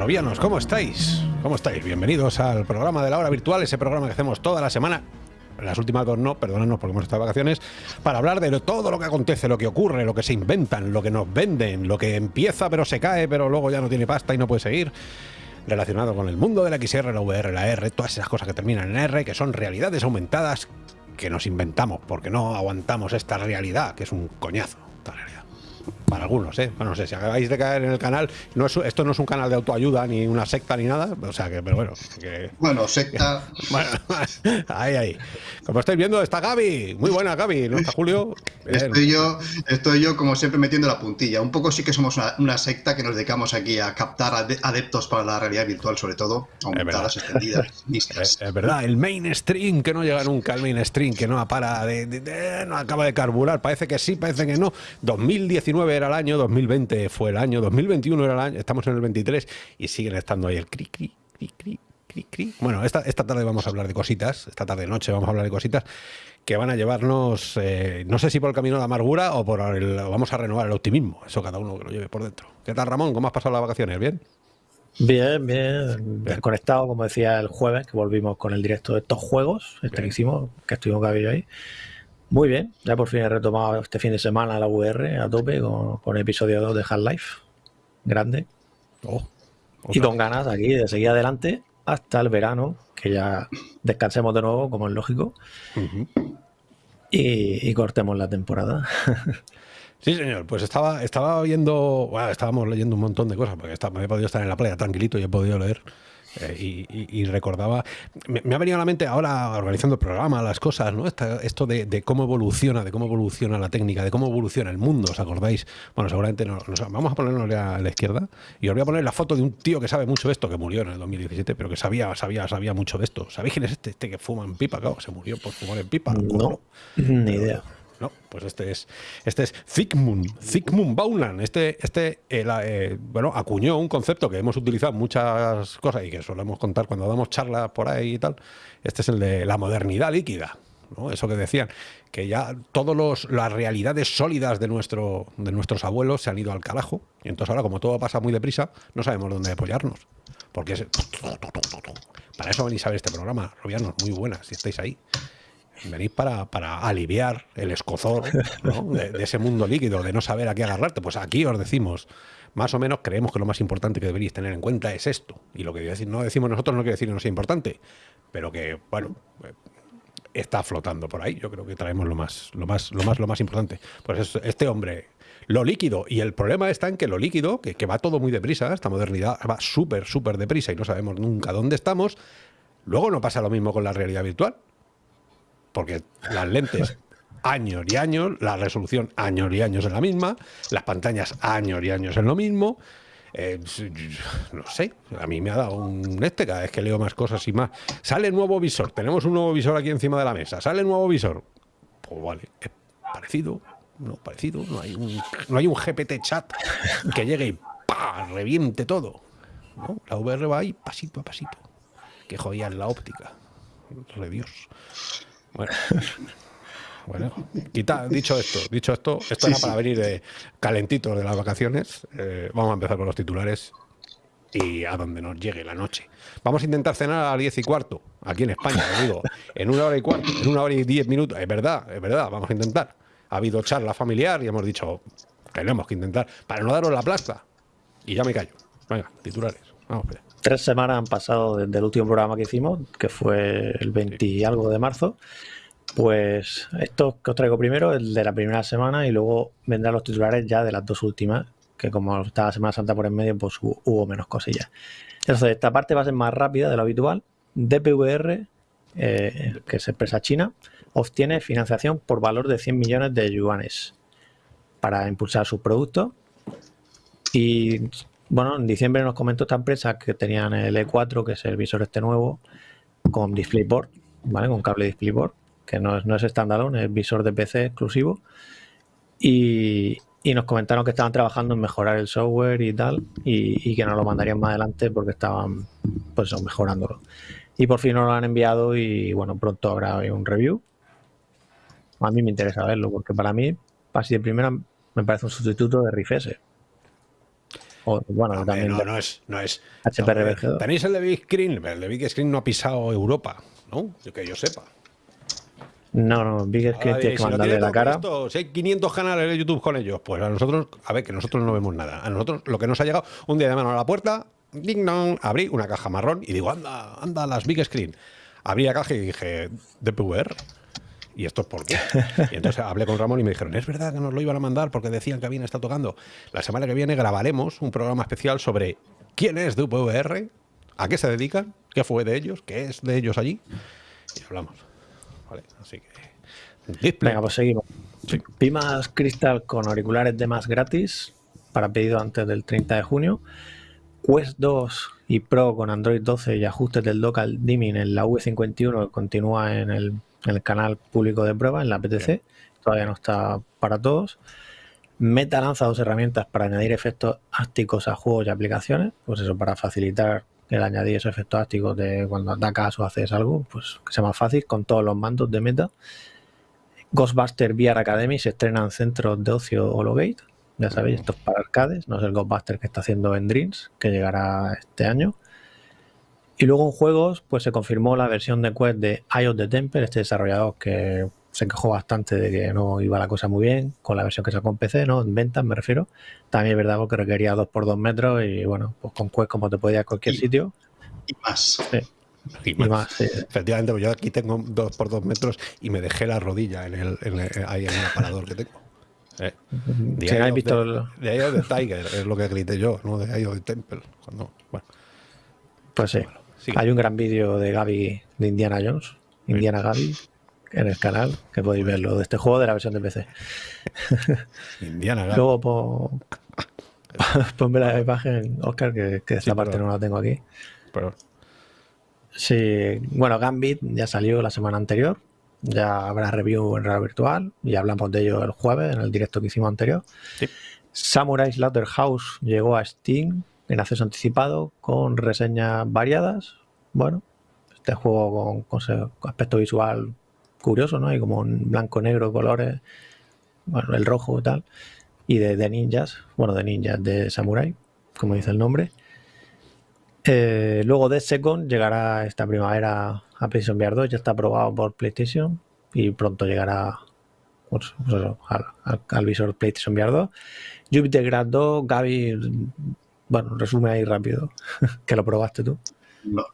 Robianos, ¿cómo estáis? ¿Cómo estáis? Bienvenidos al programa de la hora virtual, ese programa que hacemos toda la semana. Las últimas dos no, perdónanos porque hemos estado de vacaciones, para hablar de todo lo que acontece, lo que ocurre, lo que se inventan, lo que nos venden, lo que empieza pero se cae, pero luego ya no tiene pasta y no puede seguir relacionado con el mundo de la XR, la VR, la R, todas esas cosas que terminan en R, que son realidades aumentadas que nos inventamos, porque no aguantamos esta realidad, que es un coñazo, esta realidad para algunos, ¿eh? Bueno, no sé, si acabáis de caer en el canal, no es, esto no es un canal de autoayuda, ni una secta, ni nada, o sea que, pero bueno. Que, bueno, secta. bueno, ahí, ahí. Como estáis viendo, está Gaby, muy buena Gaby, ¿no está Julio? Estoy yo, estoy yo, como siempre, metiendo la puntilla. Un poco sí que somos una, secta que nos dedicamos aquí a captar adeptos para la realidad virtual, sobre todo, aumentadas, extendidas, Es, es, verdad, el mainstream que no llega nunca, el mainstream que no para de, no acaba de carburar, parece que sí, parece que no. 2019 era el año, 2020 fue el año, 2021 era el año, estamos en el 23 y siguen estando ahí el cri, cri, cri, cri, cri, cri. Bueno, esta, esta tarde vamos a hablar de cositas, esta tarde noche vamos a hablar de cositas que van a llevarnos, eh, no sé si por el camino de la amargura o por el, vamos a renovar el optimismo, eso cada uno que lo lleve por dentro. ¿Qué tal Ramón? ¿Cómo has pasado las vacaciones? ¿Bien? Bien, bien, bien. Conectado, como decía el jueves, que volvimos con el directo de estos juegos, este que hicimos, que estuvimos ahí. Muy bien, ya por fin he retomado este fin de semana la VR a tope con, el episodio 2 de Half-Life. Grande. Oh, y con ganas aquí de seguir adelante hasta el verano, que ya descansemos de nuevo, como es lógico, y, cortemos la temporada. Sí, señor. Pues estaba, estaba viendo, bueno, estábamos leyendo un montón de cosas, porque me he podido estar en la playa tranquilito y he podido leer eh, y, recordaba, me, ha venido a la mente ahora organizando el programa, las cosas, ¿no? esto de, cómo evoluciona, de cómo evoluciona la técnica, de cómo evoluciona el mundo, ¿os acordáis? Bueno, seguramente no, vamos a ponernos a la izquierda y os voy a poner la foto de un tío que sabe mucho de esto, que murió en el 2017, pero que sabía, sabía, sabía mucho de esto. ¿Sabéis quién es este? Este que fuma en pipa, claro, se murió por fumar en pipa. No, ni idea. No, pues este es este es Zygmunt, Baunan. Este, este eh, eh, bueno, acuñó un concepto que hemos utilizado muchas cosas y que solemos contar cuando damos charlas por ahí y tal. Este es el de la modernidad líquida. ¿no? Eso que decían, que ya todas las realidades sólidas de, nuestro, de nuestros abuelos se han ido al carajo. Y entonces ahora, como todo pasa muy deprisa, no sabemos dónde apoyarnos. Porque es... Para eso venís a ver este programa, Robianos, muy buenas, si estáis ahí venís para, para aliviar el escozor de, ese mundo líquido, de no saber a qué agarrarte. Pues aquí os decimos, más o menos creemos que lo más importante que deberíais tener en cuenta es esto. Y lo que no decimos nosotros no quiere decir que no sea importante, pero que, bueno, está flotando por ahí. Yo creo que traemos lo más, lo más, lo más, lo más importante. Pues este hombre, lo líquido. Y el problema está en que lo líquido, que, que va todo muy deprisa, esta modernidad va súper, súper deprisa y no sabemos nunca dónde estamos. Luego no pasa lo mismo con la realidad virtual porque las lentes años y años, la resolución años y años es la misma, las pantallas años y años es lo mismo. Eh, no sé, a mí me ha dado un este cada vez que leo más cosas y más. Sale nuevo visor, tenemos un nuevo visor aquí encima de la mesa, sale nuevo visor. Pues vale, es parecido, no parecido, no hay un, no hay un GPT chat que llegue y ¡pa! reviente todo. La VR va ahí pasito a pasito. Que jodía la óptica. Dios. Bueno. Bueno, dicho esto, dicho esto, esto era para venir de calentitos de las vacaciones. Eh, vamos a empezar con los titulares y a donde nos llegue la noche. Vamos a intentar cenar a las 10 y cuarto, aquí en España, digo, en una hora y cuarto, en una hora y diez minutos. Es verdad, es verdad, vamos a intentar. Ha habido charla familiar y hemos dicho, tenemos que intentar, para no daros la plaza. Y ya me callo. Venga, titulares. Vamos tres semanas han pasado desde el último programa que hicimos, que fue el 20 y algo de marzo. Pues esto que os traigo primero, el de la primera semana, y luego vendrán los titulares ya de las dos últimas, que como está la Semana Santa por en medio, pues hubo menos cosillas. Entonces, esta parte va a ser más rápida de lo habitual. DPVR, eh, que es empresa china, obtiene financiación por valor de 100 millones de yuanes para impulsar sus productos. Y bueno, en diciembre nos comentó esta empresa que tenían el E4, que es el visor este nuevo, con DisplayPort, ¿vale? Con cable DisplayPort, que no es, no es standalone, es visor de PC exclusivo. Y, nos comentaron que estaban trabajando en mejorar el software y tal, y, que nos lo mandarían más adelante porque estaban, pues, mejorándolo. Y por fin nos lo han enviado y, bueno, pronto habrá un review. A mí me interesa verlo porque para mí, así de primera, me parece un sustituto de Riff bueno, también no, no es, no es. HPRBG. Tenéis el de Big Screen, el de Big Screen no ha pisado Europa, ¿no? Que yo sepa. No, no, Big Screen tiene que mandarle la cara. si hay 500 canales de YouTube con ellos, pues a nosotros, a ver, que nosotros no vemos nada. A nosotros lo que nos ha llegado, un día de mano a la puerta, ding dong, abrí una caja marrón y digo, anda, anda, las Big Screen. Abrí la caja y dije, DPVR. ¿Y esto es por qué? Y entonces hablé con Ramón y me dijeron, es verdad que nos lo iban a mandar porque decían que habían estado tocando. La semana que viene grabaremos un programa especial sobre quién es DVR, a qué se dedican, qué fue de ellos, qué es de ellos allí. Y hablamos. Vale, así que... Venga, pues seguimos. Pimas Crystal con auriculares de más gratis para pedido antes del 30 de junio. Quest 2 y Pro con Android 12 y ajustes del dock dimming en la V51 que continúa en el en el canal público de prueba, en la PTC. Todavía no está para todos. Meta lanza dos herramientas para añadir efectos ácticos a juegos y aplicaciones. Pues eso, para facilitar el añadir esos efectos ácticos de cuando atacas o haces algo, pues que sea más fácil con todos los mandos de Meta. Ghostbuster VR Academy se estrena en centros de ocio Hologate. Ya sabéis, esto es para arcades, no es el Ghostbuster que está haciendo en Dreams, que llegará este año. Y luego en juegos, pues se confirmó la versión de Quest de of the Temple, este desarrollador que se quejó bastante de que no iba la cosa muy bien con la versión que sacó en PC, ¿no? En ventas me refiero. También es verdad que requería 2x2 metros y bueno, pues con Quest como te podía a cualquier sitio. Y más. Y más. Efectivamente, pues yo aquí tengo 2x2 metros y me dejé la rodilla en el, ahí en el aparador que tengo. Eh. De, visto de, Eye of the Tiger es lo que grité yo, no de of the Temple. Cuando, bueno. Pues sí. Hay un gran vídeo de Gaby de Indiana Jones, Indiana Gaby, en el canal, que podéis verlo, de este juego de la versión de PC. Indiana Gaby. Luego ponme la imagen, Oscar, que, esta parte no la tengo aquí. Pero... Sí, bueno, Gambit ya salió la semana anterior. Ya habrá review en realidad virtual y hablamos de ello el jueves en el directo que hicimos anterior. Sí. Samurai Slaughterhouse llegó a Steam en acceso anticipado con reseñas variadas. Bueno, este juego con, aspecto visual curioso, ¿no? Hay como un blanco, negro, colores, bueno, el rojo y tal. Y de, ninjas, bueno, de ninjas, de samurai, como dice el nombre. Eh, luego de Second llegará esta primavera a PlayStation VR 2, ya está aprobado por PlayStation y pronto llegará pues, pues al, visor PlayStation VR 2. Jupiter Grad 2, Gaby bueno, resume ahí rápido, que lo probaste tú. No,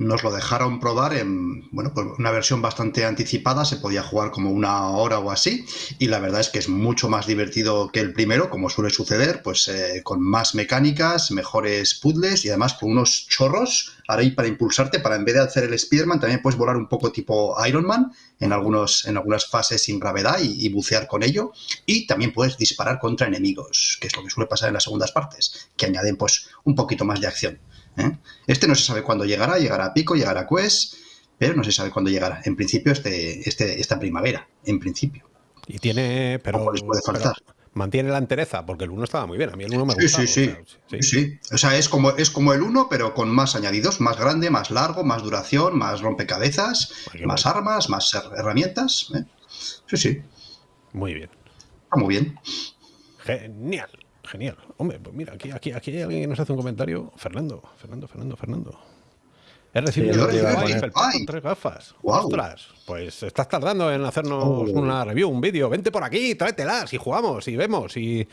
nos lo dejaron probar en bueno, pues una versión bastante anticipada, se podía jugar como una hora o así, y la verdad es que es mucho más divertido que el primero, como suele suceder, pues eh, con más mecánicas, mejores puzzles y además con unos chorros ahí para impulsarte, para en vez de hacer el Spider-Man, también puedes volar un poco tipo Iron Man en, algunos, en algunas fases sin gravedad y, bucear con ello. Y también puedes disparar contra enemigos, que es lo que suele pasar en las segundas partes, que añaden pues un poquito más de acción. ¿Eh? Este no se sabe cuándo llegará, llegará a Pico, llegará a Quest, pero no se sabe cuándo llegará. En principio, este, este, esta primavera, en principio. Y tiene, pero, les puede faltar mantiene la entereza, porque el 1 estaba muy bien. A mí el 1 me gusta. Sí, sí, sí. sí. O sea, es como, es como el 1, pero con más añadidos, más grande, más largo, más duración, más rompecabezas, más armas, más herramientas. ¿eh? Sí, sí. Muy bien. Está muy bien. Genial, genial. Hombre, pues mira, aquí, aquí, aquí hay alguien que nos hace un comentario. Fernando, Fernando, Fernando, Fernando. He recibido tres gafas. Ostras, pues estás tardando en hacernos oh. una review, un vídeo. Vente por aquí, tráetelas y jugamos y vemos y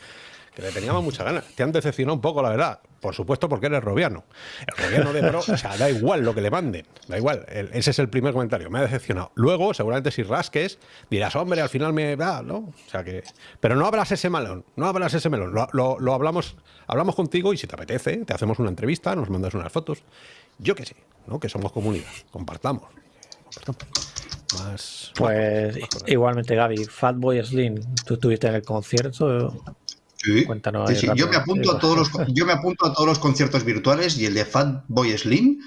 que le teníamos muchas ganas. Te han decepcionado un poco, la verdad. Por supuesto, porque eres robiano. El robiano de pro, o sea, da igual lo que le manden. Da igual. ese es el primer comentario. Me ha decepcionado. Luego, seguramente si rasques, dirás, hombre, al final me va, ¿no? O sea que. Pero no hablas ese melón. No hablas ese melón. Lo, lo hablamos, hablamos contigo y si te apetece, te hacemos una entrevista, nos mandas unas fotos yo qué sé, ¿no? Que somos comunidad, compartamos. Más, pues igualmente, Gaby, Fatboy Slim, tú estuviste en el concierto. Sí. Cuéntanos. Yo, me apunto a todos los, yo me apunto a todos los conciertos virtuales y el de Fatboy Slim,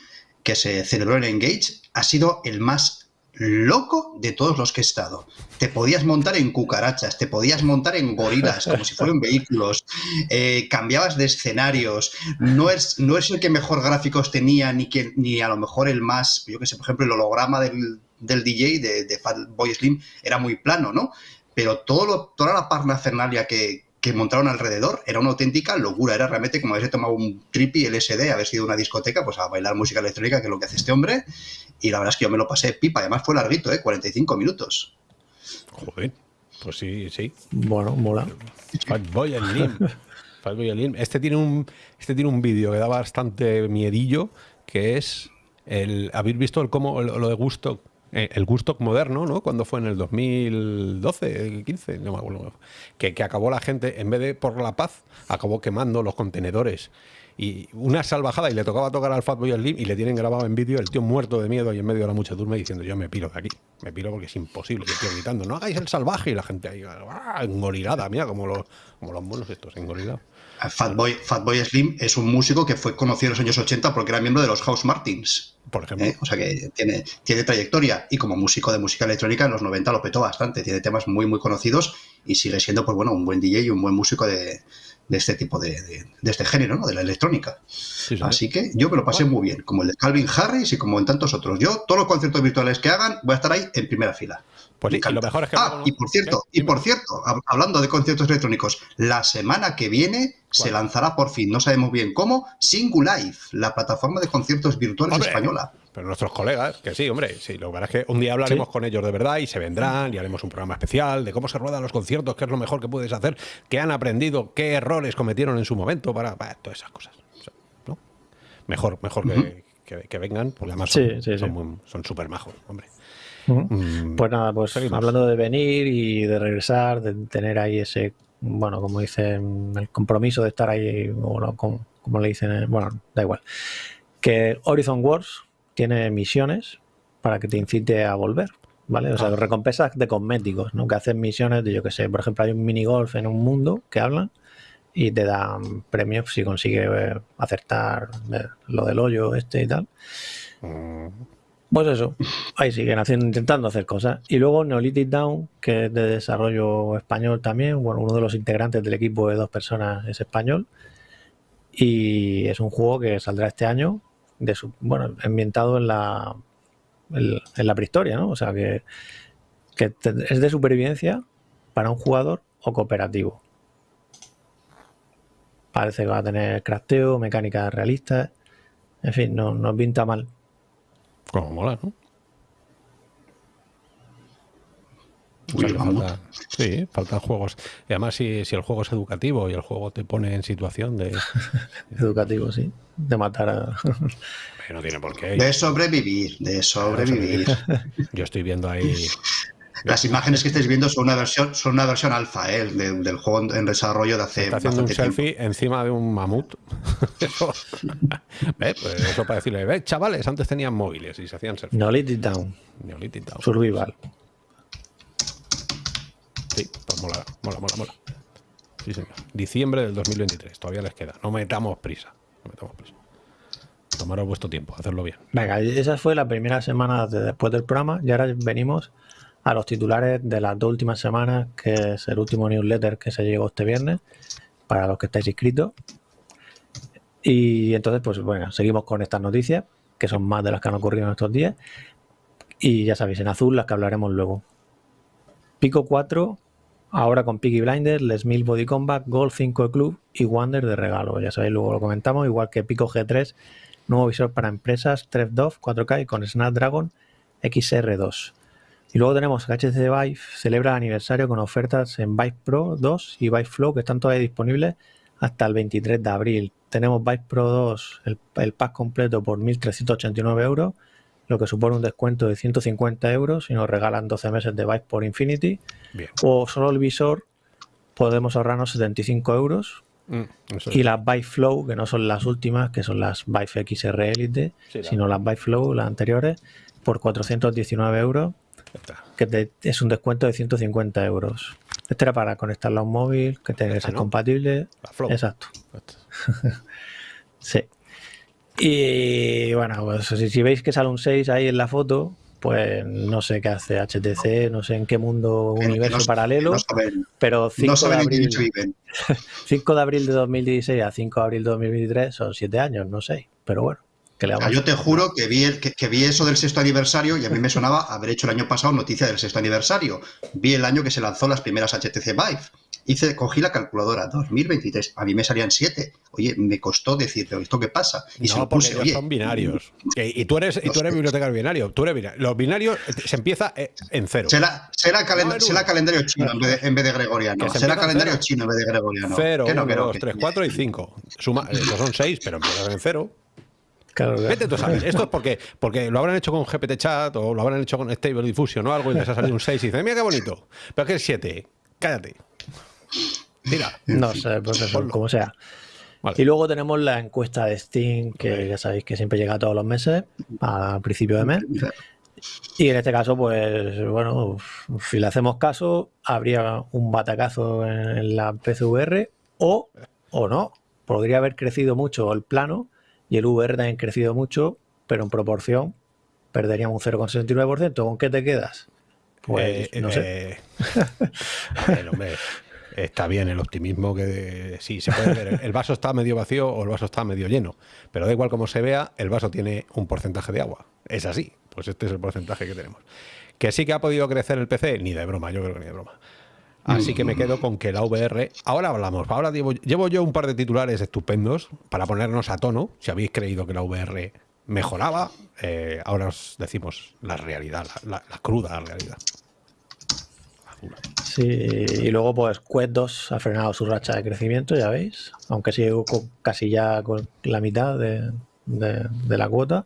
que se celebró en Engage, ha sido el más loco de todos los que he estado. Te podías montar en cucarachas, te podías montar en gorilas, como si fueran vehículos, eh, cambiabas de escenarios, no es, no es el que mejor gráficos tenía, ni, que, ni a lo mejor el más, yo que sé, por ejemplo, el holograma del, DJ de, de Boy Slim era muy plano, ¿no? Pero todo lo, toda la parnafernalia que, que montaron alrededor era una auténtica locura. Era realmente como haberse tomado un trippy LSD, haber sido una discoteca, pues a bailar música electrónica, que es lo que hace este hombre. Y la verdad es que yo me lo pasé pipa. Además fue larguito, ¿eh? 45 minutos. Joder, pues sí, sí. Bueno, mola. Fatboy Slim. Este tiene un, este tiene un vídeo que da bastante miedillo, que es el, ¿habéis visto el cómo, lo de gusto el gusto moderno, ¿no? Cuando fue en el 2012, 15, no me acuerdo. Que, que acabó la gente, en vez de por la paz, acabó quemando los contenedores. Y una salvajada, y le tocaba tocar al Fatboy Slim y le tienen grabado en vídeo el tío muerto de miedo y en medio de la muchedumbre diciendo: Yo me piro de aquí, me piro porque es imposible. Y el tío gritando: No hagáis el salvaje. Y la gente ahí, ¡ah! engorilada, mira, como los, como los monos estos, engorilados. Fatboy, Fatboy Slim es un músico que fue conocido en los años 80 porque era miembro de los House Martins. Por ejemplo. ¿eh? O sea que tiene, tiene trayectoria y como músico de música electrónica en los 90 lo petó bastante. Tiene temas muy, muy conocidos y sigue siendo, pues bueno, un buen DJ y un buen músico de, de este tipo de, de, de, este género, ¿no? De la electrónica. Sí, sí. Así que yo me lo pasé muy bien, como el de Calvin Harris y como en tantos otros. Yo, todos los conciertos virtuales que hagan, voy a estar ahí en primera fila. Pues sí, lo mejor es que ah, no... y por cierto, y por cierto, hablando de conciertos electrónicos, la semana que viene ¿Cuál? se lanzará por fin, no sabemos bien cómo, Singulife, la plataforma de conciertos virtuales Hombre, española. Pero nuestros colegas, que sí, hombre, sí, lo que pasa es que un día hablaremos sí. con ellos de verdad y se vendrán y haremos un programa especial de cómo se ruedan los conciertos, qué es lo mejor que puedes hacer, qué han aprendido, qué errores cometieron en su momento para, para todas esas cosas. ¿no? Mejor, mejor uh -huh. que, que, que, vengan, porque además son súper sí, son, majos, hombre. -huh. Pues nada, pues hablando de venir y de regresar, de tener ahí ese, bueno, como dicen, el compromiso de estar ahí, bueno, como, como le dicen, bueno, da igual. Que Horizon Wars tiene misiones para que te incite a volver, ¿vale? O sea, ah. recompensas de cosméticos, ¿no? Que hacen misiones de, yo que sé, por ejemplo, hay un minigolf en un mundo que hablan y te dan premios si consigues acertar lo del hoyo este y tal. Mm. Pues eso, ahí siguen haciendo, intentando hacer cosas. Y luego Neolithic Down, que es de desarrollo español también, bueno, uno de los integrantes del equipo de dos personas es español. Y es un juego que saldrá este año, bueno, ambientado en la, en, la prehistoria, ¿no? O sea que, que es de supervivencia para un jugador o cooperativo. Parece que va a tener crafteo, mecánicas realistas. En fin, no, no pinta mal. Como mola, ¿no? O sea, falta, sí, faltan juegos. Y además, si, si, el juego es educativo y el juego te pone en situación de. educativo, sí. De matar a. no tiene por qué. De sobrevivir, de sobrevivir. Yo estoy viendo ahí. Las imágenes que estáis viendo son una versión, son una versión alfa ¿eh? de, del juego en desarrollo de hace. Está haciendo un selfie tiempo. encima de un mamut. eso, ¿Ve? Pues eso para decirle, ve, chavales, antes tenían móviles y se hacían selfies. Neolithic Down. Neolithic Down. Survival. Sí, pues mola, mola, mola, mola. Sí, señor. Diciembre del 2023, todavía les queda. No metamos prisa. No metamos prisa. Tomaros vuestro tiempo, hacerlo bien. Venga, esa fue la primera semana de después del programa y ahora venimos a los titulares de las dos últimas semanas, que es el último newsletter que se llegó este viernes, para los que estáis inscritos. Y entonces, pues bueno, seguimos con estas noticias, que son más de las que han ocurrido en estos días. Y ya sabéis, en azul las que hablaremos luego. Pico 4, ahora con Peaky Blinders, Les Mil Body Combat, Gold 5 de Club y Wander de regalo. Ya sabéis, luego lo comentamos, igual que Pico G3, nuevo visor para empresas, TrefDov 4K y con Snapdragon XR2. Y luego tenemos que HTC Vive celebra el aniversario con ofertas en Vive Pro 2 y Vive Flow que están todavía disponibles hasta el 23 de abril. Tenemos Vive Pro 2, el, el pack completo por 1.389 euros, lo que supone un descuento de 150 euros y nos regalan 12 meses de Vive por Infinity. Bien. O solo el visor podemos ahorrarnos 75 euros. Mm, y las Vive Flow, que no son las últimas, que son las Vive XR Elite, sí, sino las Vive Flow, las anteriores, por 419 euros que te, es un descuento de 150 euros. Este era para conectarlo a un móvil, que tenga que ser ¿no? compatible. Exacto. sí. Y bueno, pues si, si, veis que sale un 6 ahí en la foto, pues no sé qué hace HTC, no sé en qué mundo, que, universo no, paralelo, saben, pero 5 no de, abril, 5 de abril de 2016 a 5 de abril de 2023 son 7 años, no sé, pero bueno. O sea, yo te juro que vi, el, que, que, vi eso del sexto aniversario y a mí me sonaba haber hecho el año pasado noticia del sexto aniversario. Vi el año que se lanzó las primeras HTC Vive hice, cogí la calculadora, 2023, a mí me salían 7. Oye, me costó decir, ¿esto qué pasa? Y no, se puse, porque son binarios. Y, tú eres, y tú eres bibliotecario binario. Tú eres binario. Los binarios eh, se empieza eh, en cero. Será, será, calendario chino en vez de, en vez de gregoriano. Será calendario chino en vez de gregoriano. 0, 1, 2, 3, 4 y 5. Suma, estos son 6, pero empiezan en cero. Claro, Vete tú sabes. Esto es porque, porque lo habrán hecho con GPT Chat o lo habrán hecho con Stable Diffusion o algo y les ha salido un 6 y dicen, mira qué bonito. Pero que es 7. Cállate. Mira. No sé, pues eso, como sea. Y luego tenemos la encuesta de Steam, que ya sabéis que siempre llega todos los meses, a principio de mes. Y en este caso, pues bueno, si le hacemos caso, habría un batacazo en la PCVR o, o no. Podría haber crecido mucho el plano y el VR también ha crecido mucho, pero en proporción perderíamos un 0,69%. ¿Con qué te quedas? Pues eh, no sé. Eh, hombre, está bien el optimismo que sí se puede ver. El vaso está medio vacío o el vaso está medio lleno, pero da igual como se vea, el vaso tiene un porcentaje de agua. Es así, pues este es el porcentaje que tenemos. Que sí que ha podido crecer el PC, ni de broma, yo creo que ni de broma. Así que me quedo con que la VR. Ahora hablamos. Ahora llevo, yo un par de titulares estupendos para ponernos a tono. Si habéis creído que la VR mejoraba, eh, ahora os decimos la realidad, la, cruda realidad. Sí, y luego pues Quest 2 ha frenado su racha de crecimiento, ya veis, aunque sigue casi ya con la mitad de, de la cuota,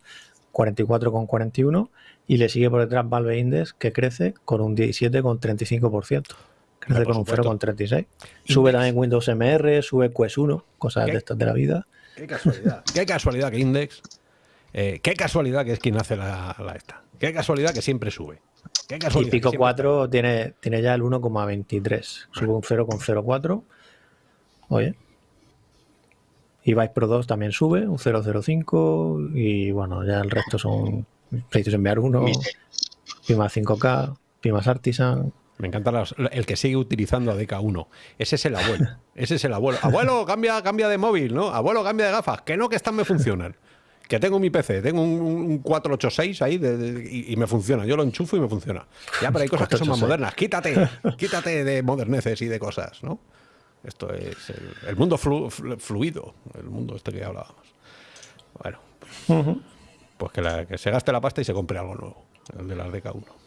44,41, y le sigue por detrás Valve Index, que crece con un 17,35% crece con un 0,36. Sube también Windows MR, sube Quest 1, cosas de estas de la vida. Qué casualidad. qué casualidad que Index. Eh, qué casualidad que es quien hace la, esta. Qué casualidad que siempre sube. Qué y Pico 4 tiene, tiene ya el 1,23. Sube un 0,04. Oye. Y Vice Pro 2 también sube, un 0,05. Y bueno, ya el resto son PlayStation VR 1, Pima 5K, Pimas Artisan, me encanta el que sigue utilizando a DK1. Ese es el abuelo. Ese es el abuelo. Abuelo, cambia, cambia de móvil, ¿no? Abuelo, cambia de gafas. Que no, que estas me funcionan. Que tengo mi PC, tengo un, 486 ahí y, me funciona. Yo lo enchufo y me funciona. Ya, pero hay cosas que son más modernas. Quítate, quítate de moderneces y de cosas, ¿no? Esto es el, mundo fluido, el mundo este que hablábamos. Bueno, pues que, que se gaste la pasta y se compre algo nuevo, el de las DK1.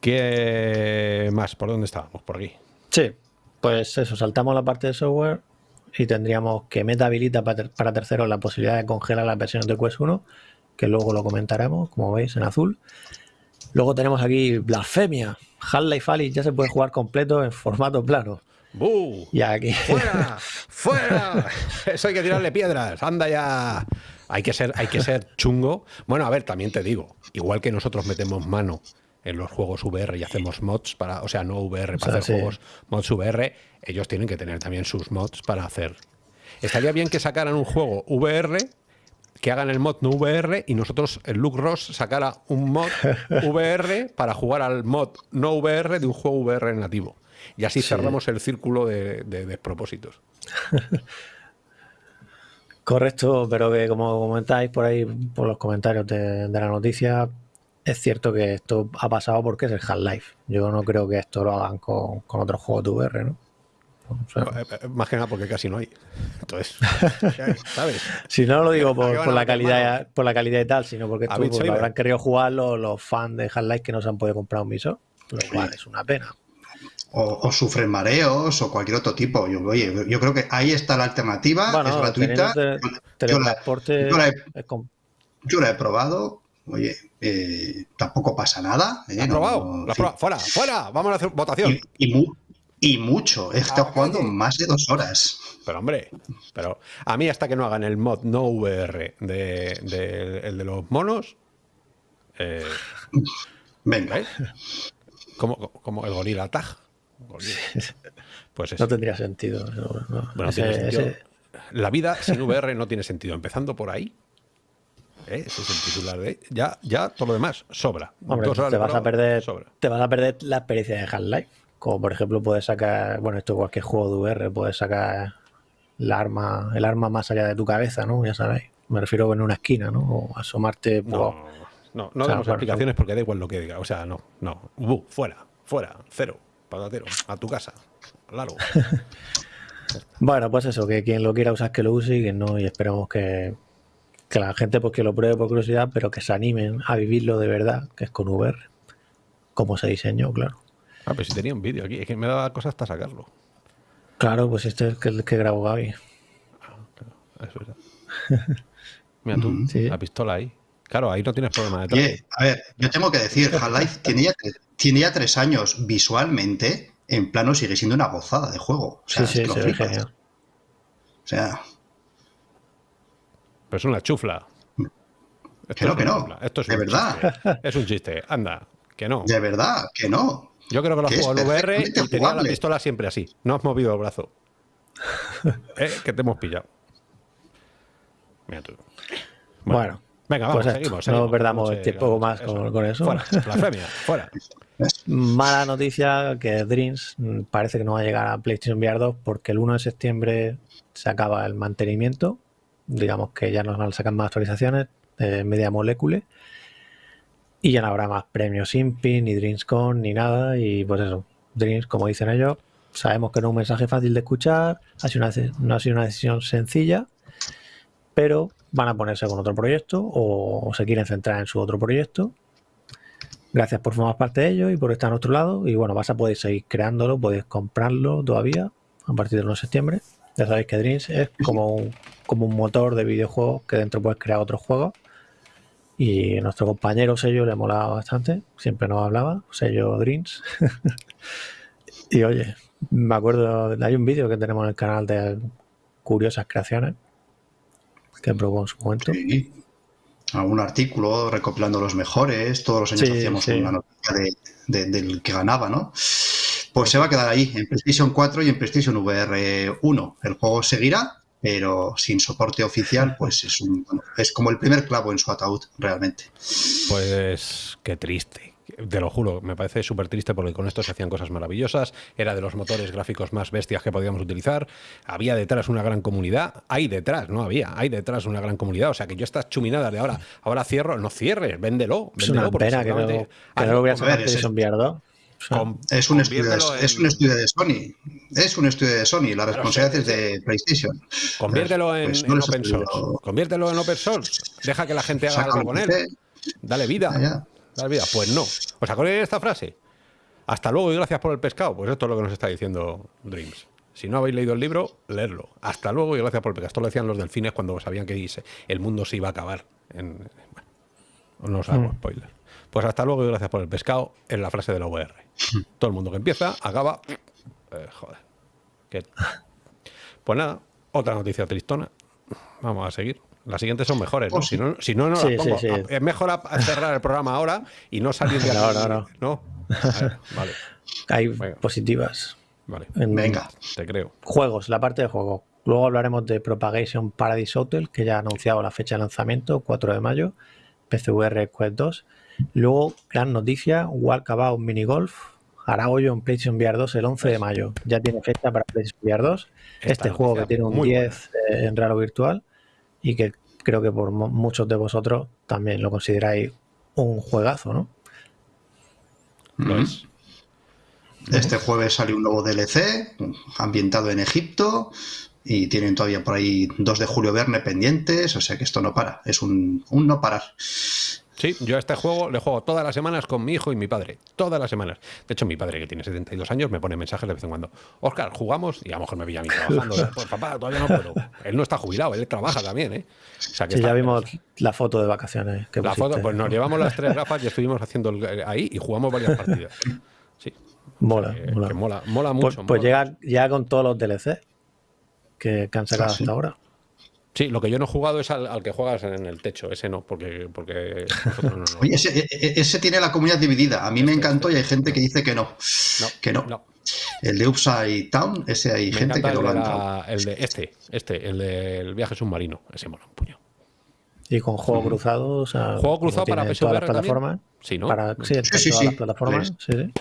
¿Qué más? ¿Por dónde estábamos? Por aquí. Sí, pues eso, saltamos la parte de software y tendríamos que Meta habilita para, terceros la posibilidad de congelar las versiones de Quest 1, que luego lo comentaremos, como veis, en azul. Luego tenemos aquí Blasfemia. Half-Life Alyx ya se puede jugar completo en formato plano. ¡Buh! Y aquí... ¡Fuera! ¡Fuera! Eso hay que tirarle piedras. Anda ya. Hay que ser, hay que ser chungo. Bueno, a ver, también te digo, igual que nosotros metemos mano en los juegos VR y hacemos mods para, o sea, no VR, para hacer juegos mods VR, ellos tienen que tener también sus mods para hacer. Estaría bien que sacaran un juego VR, que hagan el mod no VR y nosotros, el Luke Ross, sacara un mod VR para jugar al mod no VR de un juego VR nativo. Y así cerramos el círculo de, despropósitos. Correcto, pero que como comentáis por ahí, por los comentarios de la noticia, es cierto que esto ha pasado porque es el Half-Life. Yo no creo que esto lo hagan con, otros juegos de VR, ¿no? Eh, eh, más que nada porque casi no hay. Entonces, ¿sabes? si no lo digo por, la calidad, por la calidad y tal, sino porque tú, pues, habrán querido jugar los, fans de Half-Life que no se han podido comprar un visor, lo cual es una pena. O, sufren mareos o cualquier otro tipo. Yo, oye, yo creo que ahí está la alternativa, es gratuita. yo, la he probado, oye, eh, tampoco pasa nada. ¿eh? probado? Fuera, fuera, vamos a hacer votación. Y, mucho, he estado ah, jugando más de dos horas. Pero hombre, pero a mí hasta que no hagan el mod no VR de, el de los monos. Eh, Venga. Como, como el gorila tag. Pues eso. No tendría sentido. Bueno, sentido. La vida sin VR no tiene sentido. Empezando por ahí, ¿eh? ese es el titular de ya, ya todo lo demás sobra. te vas a perder, te vas a perder la experiencia de Half-Life. Como por ejemplo puedes sacar, bueno, esto cualquier juego de VR, puedes sacar el arma, el arma más allá de tu cabeza, ¿no? Ya sabéis. Me refiero en una esquina, ¿no? O asomarte. No, no, no damos explicaciones porque da igual lo que diga. O sea, no, no. fuera, fuera, cero. patatero, a tu casa, largo. bueno, pues eso, que quien lo quiera usar que lo use y que no, y esperamos que, que la gente pues que lo pruebe por curiosidad, pero que se animen a vivirlo de verdad, que es con VR, como se diseñó, claro. Ah, pero si tenía un vídeo aquí, es que me daba cosa hasta sacarlo. Claro, pues este es el que, grabó Gaby. Ah, eso es. Mira tú, la pistola ahí. Claro, ahí no tienes problema de Oye, a ver, yo tengo que decir, Half-Life tiene, ya, tres años visualmente, en plano sigue siendo una gozada de juego. sí, sí, sí, O sea, pero es una chufla. Esto que no, Esto es de verdad. Es un chiste. Anda, que no. De verdad, que no. Yo creo que lo juego en VR y tenía la pistola siempre así. No has movido el brazo. ¿Eh? Que te hemos pillado. Mira tú. Bueno, venga, vamos, pues seguimos, No perdamos el tiempo más con, eso. Fuera, blasfemia, fuera. Mala noticia que Dreams parece que no va a llegar a PlayStation VR 2 porque el 1 de septiembre se acaba el mantenimiento digamos que ya nos van a sacar más actualizaciones de media molécula y ya no habrá más premios Impin, ni DreamsCon, ni nada. Y pues eso, Dreams, como dicen ellos, sabemos que no es un mensaje fácil de escuchar, ha sido una, no ha sido una decisión sencilla, pero van a ponerse con otro proyecto o, se quieren centrar en su otro proyecto. Gracias por formar parte de ello y por estar a nuestro lado. Y bueno, vas a poder seguir creándolo, podéis comprarlo todavía a partir del 1 de septiembre. Ya sabéis que Dreams es como un, como un motor de videojuegos que dentro puedes crear otros juegos. Y nuestro compañero sello le molaba bastante, siempre nos hablaba, sello Dreams. y oye, me acuerdo, hay un vídeo que tenemos en el canal de curiosas creaciones que probó en su momento. Sí. Algún artículo recopilando los mejores, todos los años hacíamos una noticia del que ganaba, ¿no? Pues se va a quedar ahí, en PlayStation 4 y en PlayStation VR 1. El juego seguirá, pero sin soporte oficial, pues es, un, es como el primer clavo en su ataúd, realmente. Pues qué triste. Te lo juro, me parece súper triste porque con esto se hacían cosas maravillosas, era de los motores gráficos más bestias que podíamos utilizar, había detrás una gran comunidad, hay detrás, no había, hay detrás una gran comunidad, o sea que yo estas chuminadas de ahora, ahora cierro, no cierres, véndelo, véndelo. Es una pena que no, que no lo voy a sacar es, un estudio de, es un estudio de Sony. Es un estudio de Sony. La responsabilidad es de PlayStation. Conviértelo en, pues open source. Conviértelo en open source. Deja que la gente haga algo con él. Dale vida. Dale vida. Pues no. ¿Os acordáis de esta frase? Hasta luego y gracias por el pescado. Pues esto es lo que nos está diciendo Dreams. Si no habéis leído el libro, leerlo. Hasta luego y gracias por el pescado. Esto lo decían los delfines cuando sabían que el mundo se iba a acabar. En, no os hago mm. spoiler. Pues hasta luego y gracias por el pescado en la frase de la VR. Todo el mundo que empieza, acaba. Eh, joder. Pues nada, otra noticia tristona. Vamos a seguir. Las siguientes son mejores, ¿no? Oh, si no, si no, no las pongo. Es mejor cerrar el programa ahora y no salir de ahora. ¿No? vale. Hay positivas. Vale. Venga. Te creo. Juegos, la parte de juego. Luego hablaremos de Propagation Paradise Hotel, que ya ha anunciado la fecha de lanzamiento, 4 de mayo. PCVR Quest 2. Luego, gran noticia, Walkabout Mini Golf hará hoyo en PlayStation VR 2 el 11 de mayo. Ya tiene fecha para PlayStation VR 2. este juego que tiene un 10 eh, en raro virtual y que creo que por muchos de vosotros también lo consideráis un juegazo, ¿no? Lo es. Este jueves sale un nuevo DLC ambientado en Egipto y tienen todavía por ahí 2 de julio Verne pendientes, o sea que esto no para, es un, un no parar. Sí, yo a este juego le juego todas las semanas con mi hijo y mi padre. Todas las semanas. De hecho, mi padre, que tiene 72 años, me pone mensajes de vez en cuando. Oscar, jugamos y a lo mejor me pilla a mí trabajando. Pues papá, todavía no puedo. Él no está jubilado, él trabaja también, ¿eh? O sea, que sí, ya vimos la foto de vacaciones. Que la foto, pues nos llevamos las tres gafas y estuvimos haciendo ahí y jugamos varias partidas. Sí. Mola, mola. mola. Pues, mucho. Pues, llega, ya con todos los DLC que, han sacado ah, hasta ahora. Sí, lo que yo no he jugado es al, que juegas en el techo, ese no, porque, porque no, Oye, e, e, ese, tiene la comunidad dividida. A mí me este, encantó y hay este, gente que dice que no. que no. El de Upside Town, ese hay gente que lo ha El de este, este, el del viaje submarino, ese mola un puño. Y con juego cruzado, o sea, juego cruzado para todas las plataformas. Sí, ¿no? Para, sí, sí, todas las plataformas. Sí, sí.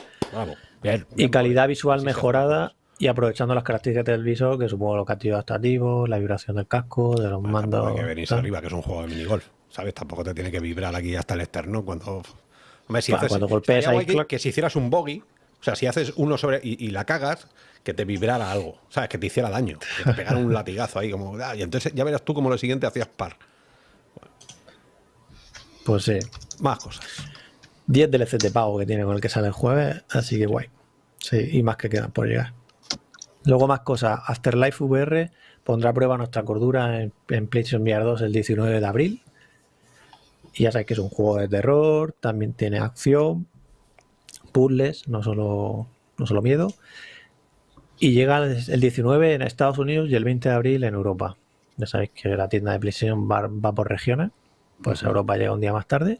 Bien, y calidad visual mejorada y aprovechando las características del visor, que supongo los castillos adaptativos, la vibración del casco, de los mandos. que venís arriba, que es un juego de minigolf. ¿Sabes? Tampoco te tiene que vibrar aquí hasta el externo cuando. Hombre, si cuando golpees ahí, que, si hicieras un bogey, O sea, si haces uno sobre. y, la cagas, que te vibrara algo. ¿Sabes? Que te hiciera daño. Que te pegara un latigazo ahí, como. Ah, y entonces ya verás tú como lo siguiente hacías par. Pues sí. Más cosas. 10 DLC de pago que tiene con el que sale el jueves, así que guay. Sí, y más que quedan por llegar. Luego más cosas. Afterlife VR pondrá a prueba nuestra cordura en, PlayStation VR 2 el 19 de abril. Y ya sabéis que es un juego de terror, también tiene acción, puzzles, no solo, no solo miedo. Y llega el 19 en Estados Unidos y el 20 de abril en Europa. Ya sabéis que la tienda de PlayStation va, por regiones. Pues Europa llega un día más tarde.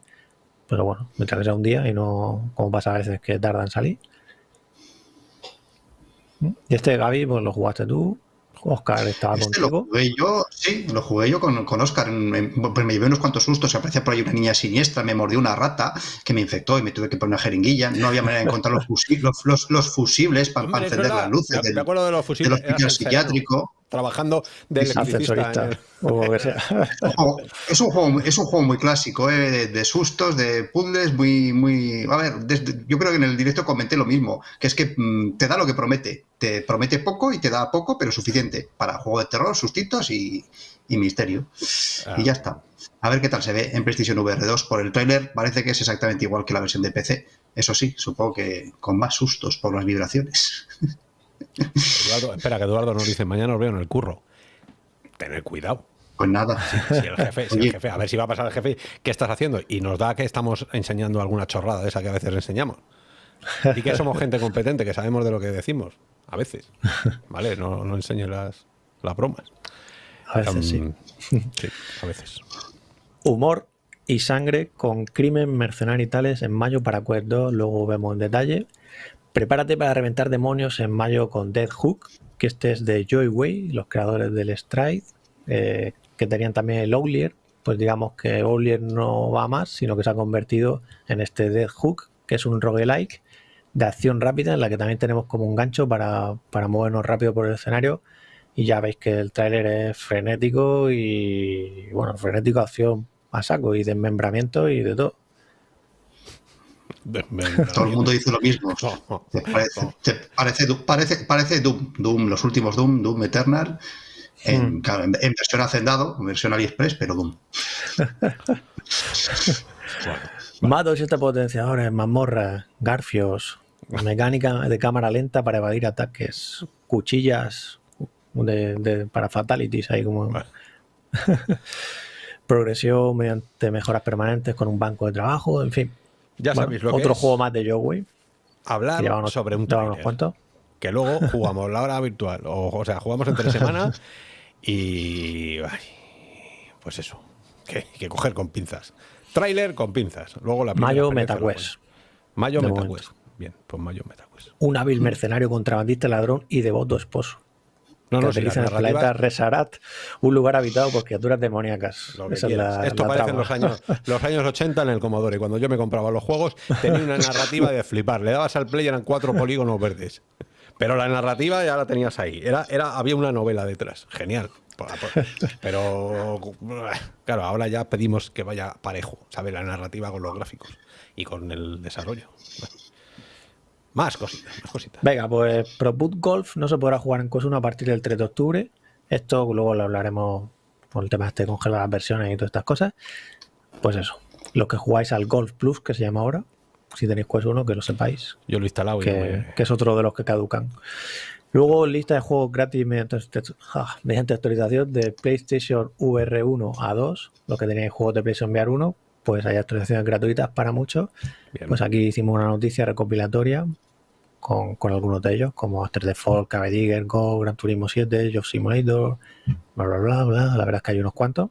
Pero bueno, mientras que sea un día y no como pasa a veces que tarda en salir. Y este Gaby, pues lo jugaste tú. Oscar estaba este contigo. Lo jugué yo, sí, lo jugué yo con, con Oscar. Pues me llevé unos cuantos sustos. Se aparecía por ahí una niña siniestra, me mordió una rata que me infectó y me tuve que poner una jeringuilla. No había manera de encontrar los, los, fusibles para, encender las luces. Me, acuerdo de los fusibles. Del hospital psiquiátrico trabajando de ascensorista. es, un juego, es un juego muy clásico, eh, de, sustos, de puzzles, muy, muy. A ver, yo creo que en el directo comenté lo mismo, que es que mm, te da lo que promete. Te promete poco y te da poco, pero suficiente para juego de terror, sustitos y, misterio. Y ya está. A ver qué tal se ve en PlayStation VR 2 por el trailer. Parece que es exactamente igual que la versión de PC. Eso sí, supongo que con más sustos por las vibraciones. espera, que Eduardo nos dice, mañana os veo en el curro. Tener cuidado. Pues nada. Si, el jefe, a ver si va a pasar el jefe, ¿qué estás haciendo? Y nos da que estamos enseñando alguna chorrada de esa que a veces enseñamos. Y que somos gente competente, que sabemos de lo que decimos. A veces. ¿Vale? No, no enseñe las, las bromas. A veces sí. Sí, a veces. Humor y sangre con crimen, mercenario y tales en mayo para Quest 2. Luego vemos en detalle. Prepárate para reventar demonios en mayo con Dead Hook, que este es de Joy Way, los creadores del Stride, eh, que tenían también el Owlier. Pues digamos que Owlier no va más, sino que se ha convertido en este Dead Hook, que es un roguelike de acción rápida, en la que también tenemos como un gancho para, para movernos rápido por el escenario. Y ya veis que el tráiler es frenético y, bueno, frenético, acción a saco y desmembramiento y de todo. Todo el mundo dice lo mismo. parece, parece, parece, Doom, Doom, los últimos Doom, Doom Eternal, en, hmm. versión hacendado, en versión AliExpress, pero Doom. bueno, siete potenciadores, mazmorras, garfios, mecánica de cámara lenta para evadir ataques, cuchillas para fatalities, ahí como... Progresión mediante mejoras permanentes con un banco de trabajo, en fin. Ya sabéis lo que Otro juego más de Yogui. Hablar sobre un trailer, Que luego jugamos la hora virtual. O, sea, jugamos entre semanas y. pues eso. Que, que coger con pinzas. Trailer con pinzas. Luego la Mayo MetaQuest. Mayo MetaQuest. Bien, pues Mayo MetaQuest. Un hábil mercenario contrabandista ladrón y devoto esposo. No, no, si el planeta Resarat, un lugar habitado por criaturas demoníacas. Esto parece en los años, los años 80 en el Commodore. Cuando yo me compraba los juegos, tenía una narrativa de flipar. Le dabas al play eran cuatro polígonos verdes. Pero la narrativa ya la tenías ahí. Era, era, había una novela detrás. Genial. Pero, claro, ahora ya pedimos que vaya parejo, ¿sabes? La narrativa con los gráficos y con el desarrollo. Más cositas, más cositas. Venga, pues Pro Boot Golf no se podrá jugar en Cos 1 a partir del 3 de octubre. Esto luego lo hablaremos por el tema de este congelar las versiones y todas estas cosas. Pues eso, los que jugáis al Golf Plus, que se llama ahora, si tenéis Quest 1, que lo sepáis. Yo lo he instalado. Que, que es otro de los que caducan. Luego, lista de juegos gratis mediante, mediante actualización de PlayStation VR 1 a 2, los que tenéis juegos de PlayStation VR 1, pues hay actualizaciones gratuitas para muchos. Pues aquí hicimos una noticia recopilatoria con, algunos de ellos, como After the Fall, Cabe Digger, Go, Gran Turismo 7, Job Simulator, bla, bla, bla, bla. La verdad es que hay unos cuantos.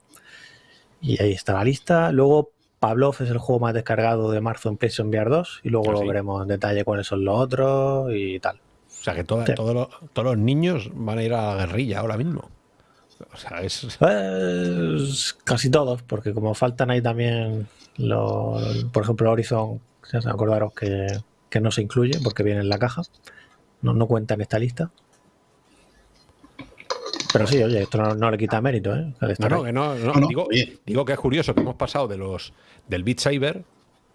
Y ahí está la lista. Luego, Pavlov es el juego más descargado de marzo en PlayStation VR 2 y luego ah, lo veremos en detalle cuáles son los otros y tal. O sea que todos, los, todos los niños van a ir a la guerrilla ahora mismo. O sea, es... Pues, casi todos, porque como faltan ahí también, los, por ejemplo, Horizon, se acordaros que que no se incluye porque viene en la caja. No, no cuenta en esta lista. Pero sí, oye, esto no, le quita mérito, ¿eh? No, no, no, digo, digo, que es curioso que hemos pasado de los del Beat Saber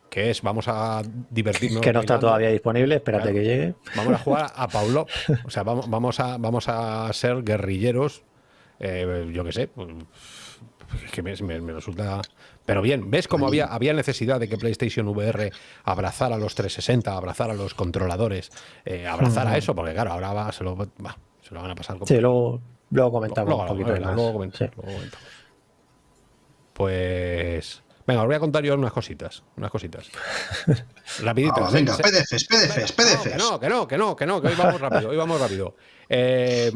que es vamos a divertirnos. Que no está bailando. todavía disponible, espérate que llegue. Vamos a jugar a Paulo. O sea, vamos, vamos, a, vamos a ser guerrilleros. Eh, yo qué sé. pues, es que me, me- me resulta. Pero bien, ¿ves cómo había, había necesidad de que PlayStation VR abrazara a los 360, abrazara a los controladores, eh, abrazara eso? Porque claro, ahora va, se, lo, va, se lo van a pasar como. Sí, luego, luego comentamos Luego, un poquito luego, más. luego comentamos, Sí. luego comentamos. Pues. Venga, os voy a contar yo unas cositas. Unas cositas. Rapiditas. Ah, venga, PDFs, PDFs, PDFs. que no, que no, que no, que no, que hoy vamos rápido, hoy vamos rápido. Eh,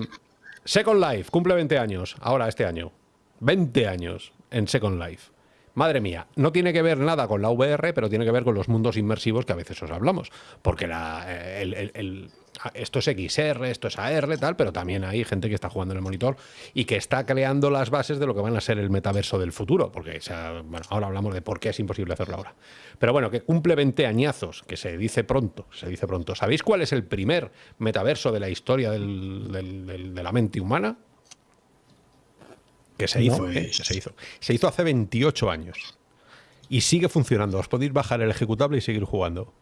Second Life cumple 20 años, ahora este año. 20 años en Second Life. Madre mía, no tiene que ver nada con la VR, pero tiene que ver con los mundos inmersivos que a veces os hablamos. Porque la, eh, el- esto es XR, esto es AR, tal, pero también hay gente que está jugando en el monitor y que está creando las bases de lo que van a ser el metaverso del futuro. Porque o sea, bueno, ahora hablamos de por qué es imposible hacerlo ahora. Pero bueno, que cumple 20 años, que se dice pronto, se dice pronto. ¿Sabéis cuál es el primer metaverso de la historia del- del- del- de la mente humana? Que se hizo, Pues- ¿eh? Que se hizo. Se hizo hace 28 años. Y sigue funcionando. Os podéis bajar el ejecutable y seguir jugando.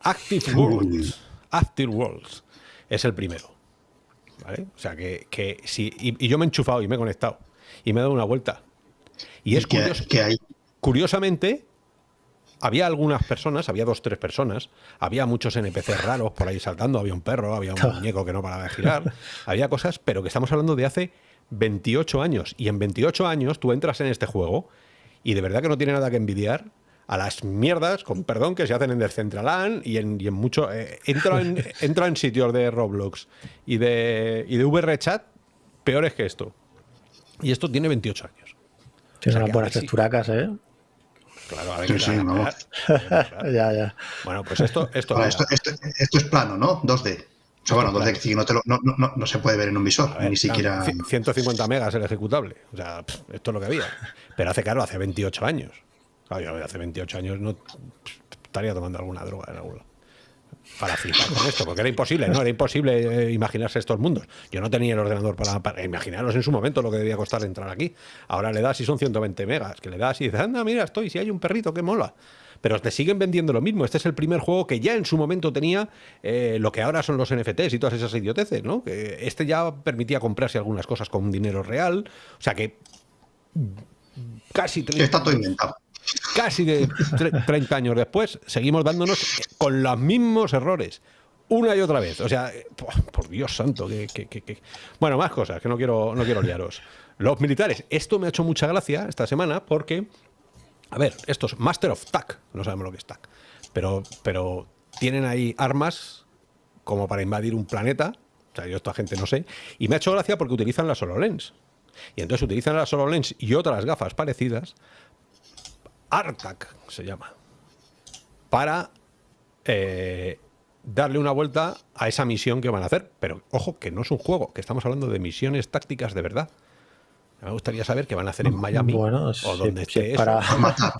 Active Worlds. Active Worlds. Es el primero. ¿Vale? O sea que, que sí. Y, y yo me he enchufado y me he conectado. Y me he dado una vuelta. Y es que, curioso. que hay. Curiosamente, había algunas personas, había dos, tres personas, había muchos NPCs raros por ahí saltando, había un perro, había un muñeco que no paraba de girar, había cosas, pero que estamos hablando de hace 28 años. Y en 28 años tú entras en este juego y de verdad que no tiene nada que envidiar a las mierdas, con perdón, que se hacen en Decentraland y en, y en mucho... eh, entra, en, sitios de Roblox y de, y de VRChat peores que esto. Y esto tiene 28 años. Tiene sea, unas que a buenas ver si- texturacas, ¿eh? Claro, a ver Sí. Ya, ya. Bueno, pues esto, esto, Ahora, esto, esto, esto es plano, ¿no? 2D. O sea, bueno, 2D que no, te lo- no, no- no- no se puede ver en un visor, ver, ni siquiera. claro, ci- 150 megas el ejecutable. O sea, pff, esto es lo que había. Pero hace, claro, hace 28 años. Claro, yo hace 28 años no estaría tomando alguna droga en algún. Para flipar con esto, porque era imposible, ¿no? Era imposible eh, imaginarse estos mundos. Yo no tenía el ordenador para, para imaginaros en su momento lo que debía costar entrar aquí. Ahora le das y son 120 megas, que le das y dices, anda, mira, estoy, si hay un perrito, que mola. Pero te siguen vendiendo lo mismo. Este es el primer juego que ya en su momento tenía eh, lo que ahora son los NFTs y todas esas idioteces, ¿no? Que este ya permitía comprarse algunas cosas con dinero real. O sea que casi que 30 está todo inventado. Casi de tre- 30 años después, seguimos dándonos con los mismos errores. Una y otra vez. O sea, eh, por, Dios santo, que, Bueno, más cosas, que no quiero, no quiero liaros. Los militares. Esto me ha hecho mucha gracia esta semana porque, a ver, estos Master of TAC, no sabemos lo que es TAC, pero, pero tienen ahí armas como para invadir un planeta. O sea, yo esta gente no sé. Y me ha hecho gracia porque utilizan la HoloLens. Y entonces utilizan la HoloLens y otras gafas parecidas ARTAC se llama, para eh, darle una vuelta a esa misión que van a hacer. Pero ojo, que no es un juego, que estamos hablando de misiones tácticas de verdad. Me gustaría saber qué van a hacer en Miami Bueno, o si- donde si esté es para, eso. Matar,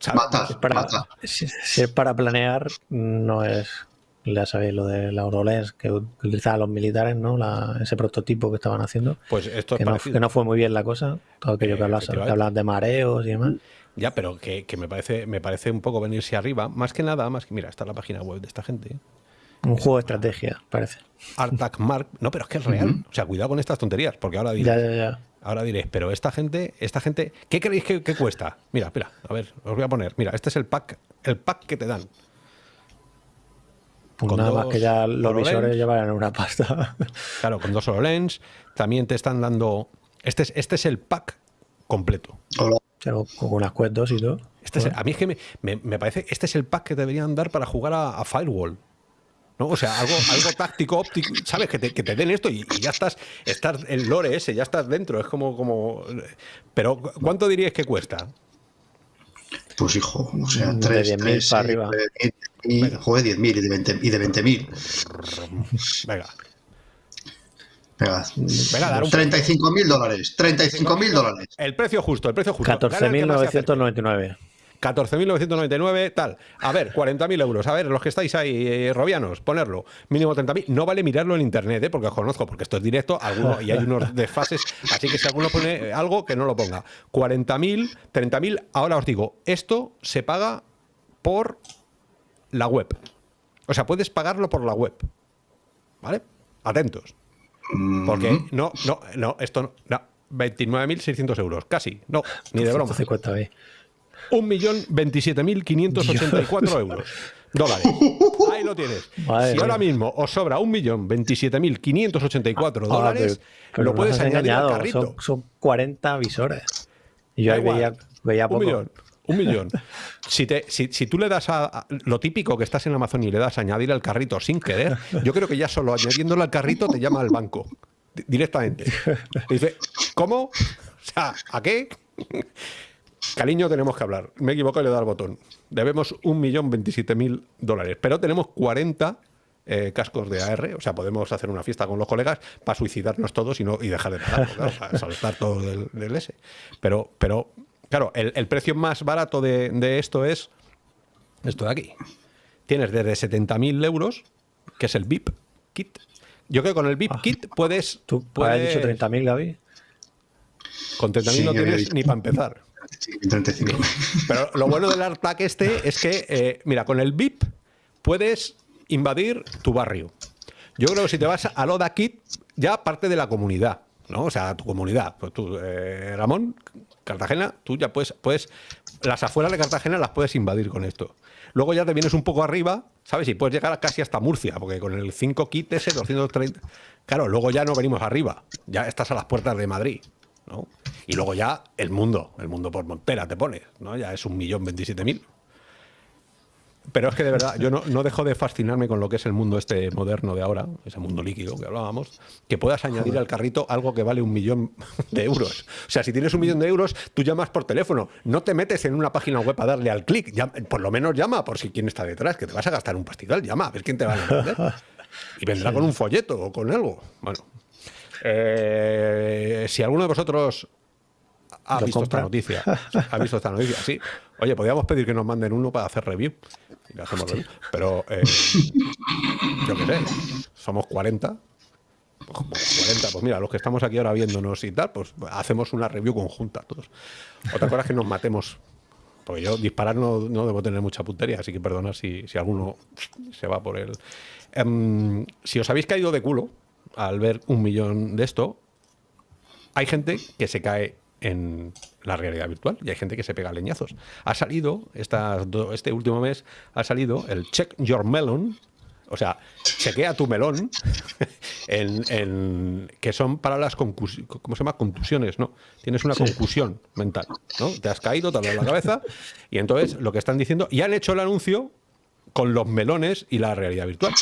¿sabes? matar, para- matar. si, si es para planear, no es. Ya sabéis lo de la Eurolens que utilizaban los militares, ¿no? La- ese prototipo que estaban haciendo. Pues esto es Que no, parecido. que no fue muy bien la cosa. Todo aquello Eh, que hablas, que hablas de mareos y demás. Ya, pero que, que me parece me parece un poco venirse arriba. Más que nada, más que mira, está la página web de esta gente. Un juego de estrategia, parece. Artac Mark. No, pero es que es real. O sea, cuidado con estas tonterías, porque ahora diréis, Ya, ya, ya. ahora diréis, pero esta gente, esta gente, ¿qué creéis que, que cuesta? Mira, mira, a ver, os voy a poner. Mira, este es el pack, el pack que te dan. Pues Con nada más que ya los HoloLens. visores llevarán una pasta. Claro, con dos HoloLens. También te están dando. Este es, este es el pack completo. Hola. Pero con unas Quest 2 y todo. Este es- a mí es que me, me- me parece, este es el pack que deberían dar para jugar a, a Firewall. ¿no? O sea, algo, algo táctico, óptico, ¿sabes? Que te, que te den esto y, y ya estás, estás el lore ese, ya estás dentro. Es como, como. Pero, ¿cu- ¿cuánto diríais que cuesta? Pues hijo, o sea, De 3, 10.000 3, para arriba. y, joder, 10.000 y de 20 y de 20.000. Venga, Venga, venga, dar un 35.000 dólares, 35.000 dólares. El precio justo, el precio justo. Gana el que más se acerque. 14.999. 14.999, tal. A ver, 40.000 euros. A ver, los que estáis ahí, eh, robianos, ponerlo. Mínimo 30.000. No vale mirarlo en internet, ¿eh? porque os conozco, porque esto es directo alguno, y hay unos desfases. Así que si alguno pone algo, que no lo ponga. 40.000, 30.000. Ahora os digo, esto se paga por la web. O sea, puedes pagarlo por la web. ¿Vale? Atentos. Porque no, no, no, esto no. no 29.600 euros, casi. No, ni de broma. 1.027.584 euros. Dólares. Ahí lo tienes. si ahora mismo os sobra 1.027.584 ah, dólares, lo puedes añadir al carrito. Son, 40 visores. Y yo ahí veía, veía poco. Un millón. Un millón. Si, te, si, si, tú le das a, lo típico que estás en Amazon y le das a añadir al carrito sin querer, yo creo que ya solo añadiéndolo al carrito te llama al banco directamente. dice, ¿cómo? O sea, ¿a qué? Cariño, tenemos que hablar. Me equivoco y le dado al botón. Debemos 1.027.000 dólares, pero tenemos 40 eh, cascos de AR, o sea, podemos hacer una fiesta con los colegas para suicidarnos todos y, no, y dejar de pagar, para saltar todo del, S. Pero, pero claro, el, precio más barato de, esto es esto de aquí. Tienes desde 70.000 euros, que es el VIP kit. Yo creo que con el VIP ah. kit puedes... ¿Tú puedes... has dicho 30.000, Gaby? Con 30.000 no tienes ni para empezar. Pero lo bueno del ARTAC este es que, eh, mira, con el VIP puedes invadir tu barrio. Yo creo que si te vas a Loda Kit, ya parte de la comunidad, ¿no? O sea, tu comunidad. Pues tú, eh, Ramón, Cartagena, tú ya puedes, puedes, las afueras de Cartagena las puedes invadir con esto. Luego ya te vienes un poco arriba, ¿sabes? Y puedes llegar casi hasta Murcia, porque con el 5 kit ese, 230... Claro, luego ya no venimos arriba, ya estás a las puertas de Madrid. Y luego ya el mundo, el mundo por Montera te pone, ¿no? Ya es un millón veintisiete mil. Pero es que de verdad, yo no, dejo de fascinarme con lo que es el mundo este moderno de ahora, ese mundo líquido que hablábamos, que puedas añadir al carrito algo que vale un millón de euros. O sea, si tienes un millón de euros, tú llamas por teléfono, no te metes en una página web a darle al clic, por lo menos llama por si quién está detrás, que te vas a gastar un pastizal, llama, a ver quién te va a vender. Y vendrá con un folleto o con algo. Bueno, eh, si alguno de vosotros ha visto esta noticia, ha visto esta noticia, sí. Oye, podríamos pedir que nos manden uno para hacer review. Y hacemos review. Pero eh, yo qué sé, somos 40. 40, pues mira, los que estamos aquí ahora viéndonos y tal, pues hacemos una review conjunta todos. Otra cosa es que nos matemos. Porque yo disparar no, debo tener mucha puntería, así que perdona si, alguno se va por él. Em, si os habéis caído de culo, al ver un millón de esto, hay gente que se cae en la realidad virtual y hay gente que se pega leñazos. Ha salido, este último mes, ha salido el Check Your Melon, o sea, chequea tu melón, en, que son para las ¿cómo se llama? contusiones, ¿no? Tienes una concusión mental, ¿no? Te has caído, te has la cabeza, y entonces lo que están diciendo, y han hecho el anuncio con los melones y la realidad virtual.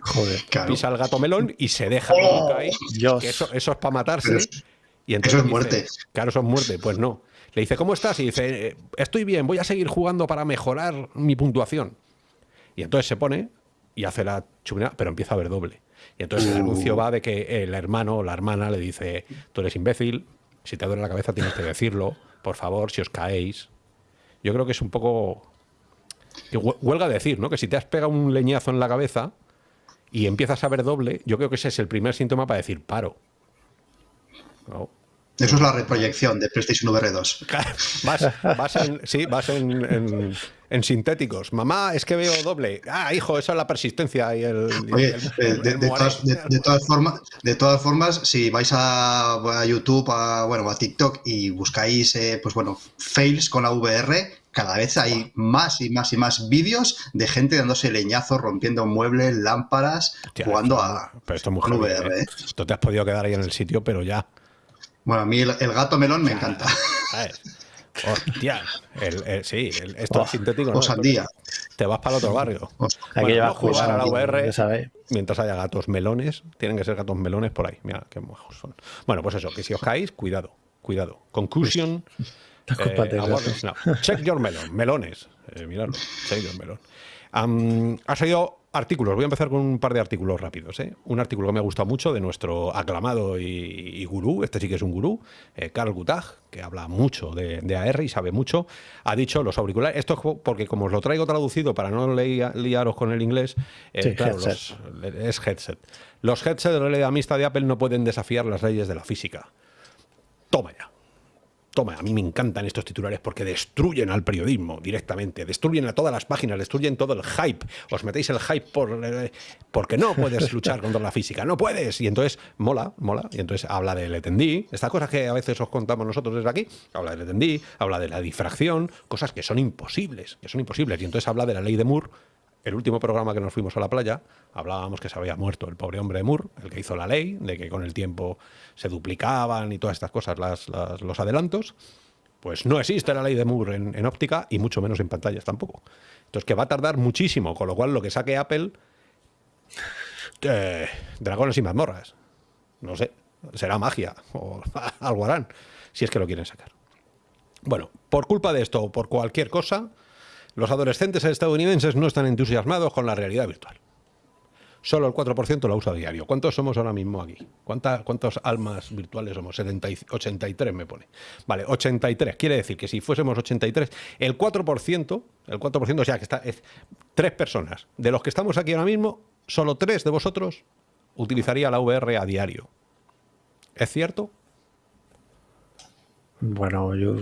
Joder, pisa el gato melón y se deja oh, caer. eso, es para matarse. Y entonces eso es muerte. claro, eso es muerte. Pues no. Le dice, ¿cómo estás? Y dice, eh, estoy bien, voy a seguir jugando para mejorar mi puntuación. Y entonces se pone y hace la chumina, pero empieza a ver doble. Y entonces el anuncio uh. va de que el hermano o la hermana le dice, tú eres imbécil, si te duele la cabeza tienes que decirlo, por favor, si os caéis. Yo creo que es un poco... Que huelga decir, ¿no? Que si te has pegado un leñazo en la cabeza, y empiezas a ver doble, yo creo que ese es el primer síntoma para decir paro. Eso es la reproyección de PlayStation VR 2. Vas, en, sí, vas en, sintéticos. Mamá, es que veo doble. Ah, hijo, esa es la persistencia y el. de, todas, formas, de todas formas, si vais a, YouTube, a, bueno, a TikTok y buscáis, eh, pues bueno, fails con la VR, cada vez hay más y más y más vídeos de gente dándose leñazos, rompiendo muebles, lámparas, jugando a pero esto es muy ¿eh? ¿eh? Esto te has podido quedar ahí en el sitio, pero ya. Bueno, a mí el, gato melón me encanta. Hostia, el, sí, esto es sintético. O sandía. Te vas para el otro barrio. Hay que llevar jugar a la VR mientras haya gatos melones. Tienen que ser gatos melones por ahí. Mira qué mojos son. Bueno, pues eso, que si os caéis, cuidado, cuidado. Conclusion. Eh, check your melon, melones. Eh, miradlo, check your melon. ha salido artículos, voy a empezar con un par de artículos rápidos. ¿eh? Un artículo que me ha gustado mucho de nuestro aclamado y, gurú, este sí que es un gurú, Carl Gutag, que habla mucho de, AR y sabe mucho, ha dicho los auriculares, esto es porque como os lo traigo traducido para no liaros con el inglés, claro, es headset. Los headsets de realidad mixta de Apple no pueden desafiar las leyes de la física. Toma ya. Toma, a mí me encantan estos titulares porque destruyen al periodismo directamente, destruyen a todas las páginas, destruyen todo el hype. Os metéis el hype por, eh, porque no puedes luchar contra la física, no puedes. Y entonces mola, mola. Y entonces habla del etendí, estas cosas que a veces os contamos nosotros desde aquí, habla del etendí, habla de la difracción, cosas que son imposibles, que son imposibles. Y entonces habla de la ley de Moore. El último programa que nos fuimos a la playa, hablábamos que se había muerto el pobre hombre de Moore, el que hizo la ley, de que con el tiempo se duplicaban y todas estas cosas las, los adelantos. Pues no existe la ley de Moore en, en óptica y mucho menos en pantallas tampoco. Entonces que va a tardar muchísimo, con lo cual lo que saque Apple, eh, dragones y mazmorras. No sé, será magia o algo harán, si es que lo quieren sacar. Bueno, por culpa de esto o por cualquier cosa, los adolescentes estadounidenses no están entusiasmados con la realidad virtual. Solo el 4% la usa a diario. ¿Cuántos somos ahora mismo aquí? ¿Cuánta, ¿Cuántas almas virtuales somos? 70 y- 83 me pone. Vale, 83. Quiere decir que si fuésemos 83, el 4%, el 4%, o sea que está, es tres personas. De los que estamos aquí ahora mismo, solo tres de vosotros utilizaría la VR a diario. ¿Es cierto? Bueno, yo.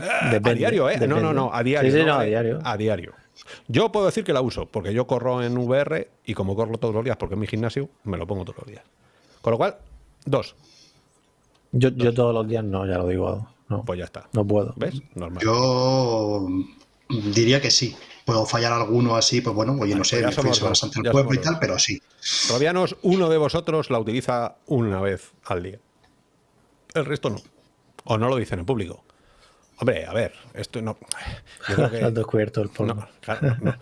a diario, ¿eh? No, no, no, a diario. Sí, sí, no, no, a eh, diario. A diario. Yo puedo decir que la uso, porque yo corro en VR y como corro todos los días, porque en mi gimnasio, me lo pongo todos los días. Con lo cual, dos. Yo, yo todos los días no, ya lo digo. No, Pues ya está. no puedo. ¿Ves? Normal. Yo diría que sí. Puedo fallar alguno así, pues bueno, oye, no sé, pues me fui al ya pueblo y tal, dos. pero sí. Robianos, uno de vosotros la utiliza una vez al día. El resto no. O no lo dicen en público. Hombre, a ver, esto no. Yo creo que- descubierto el polvo. No, claro, no,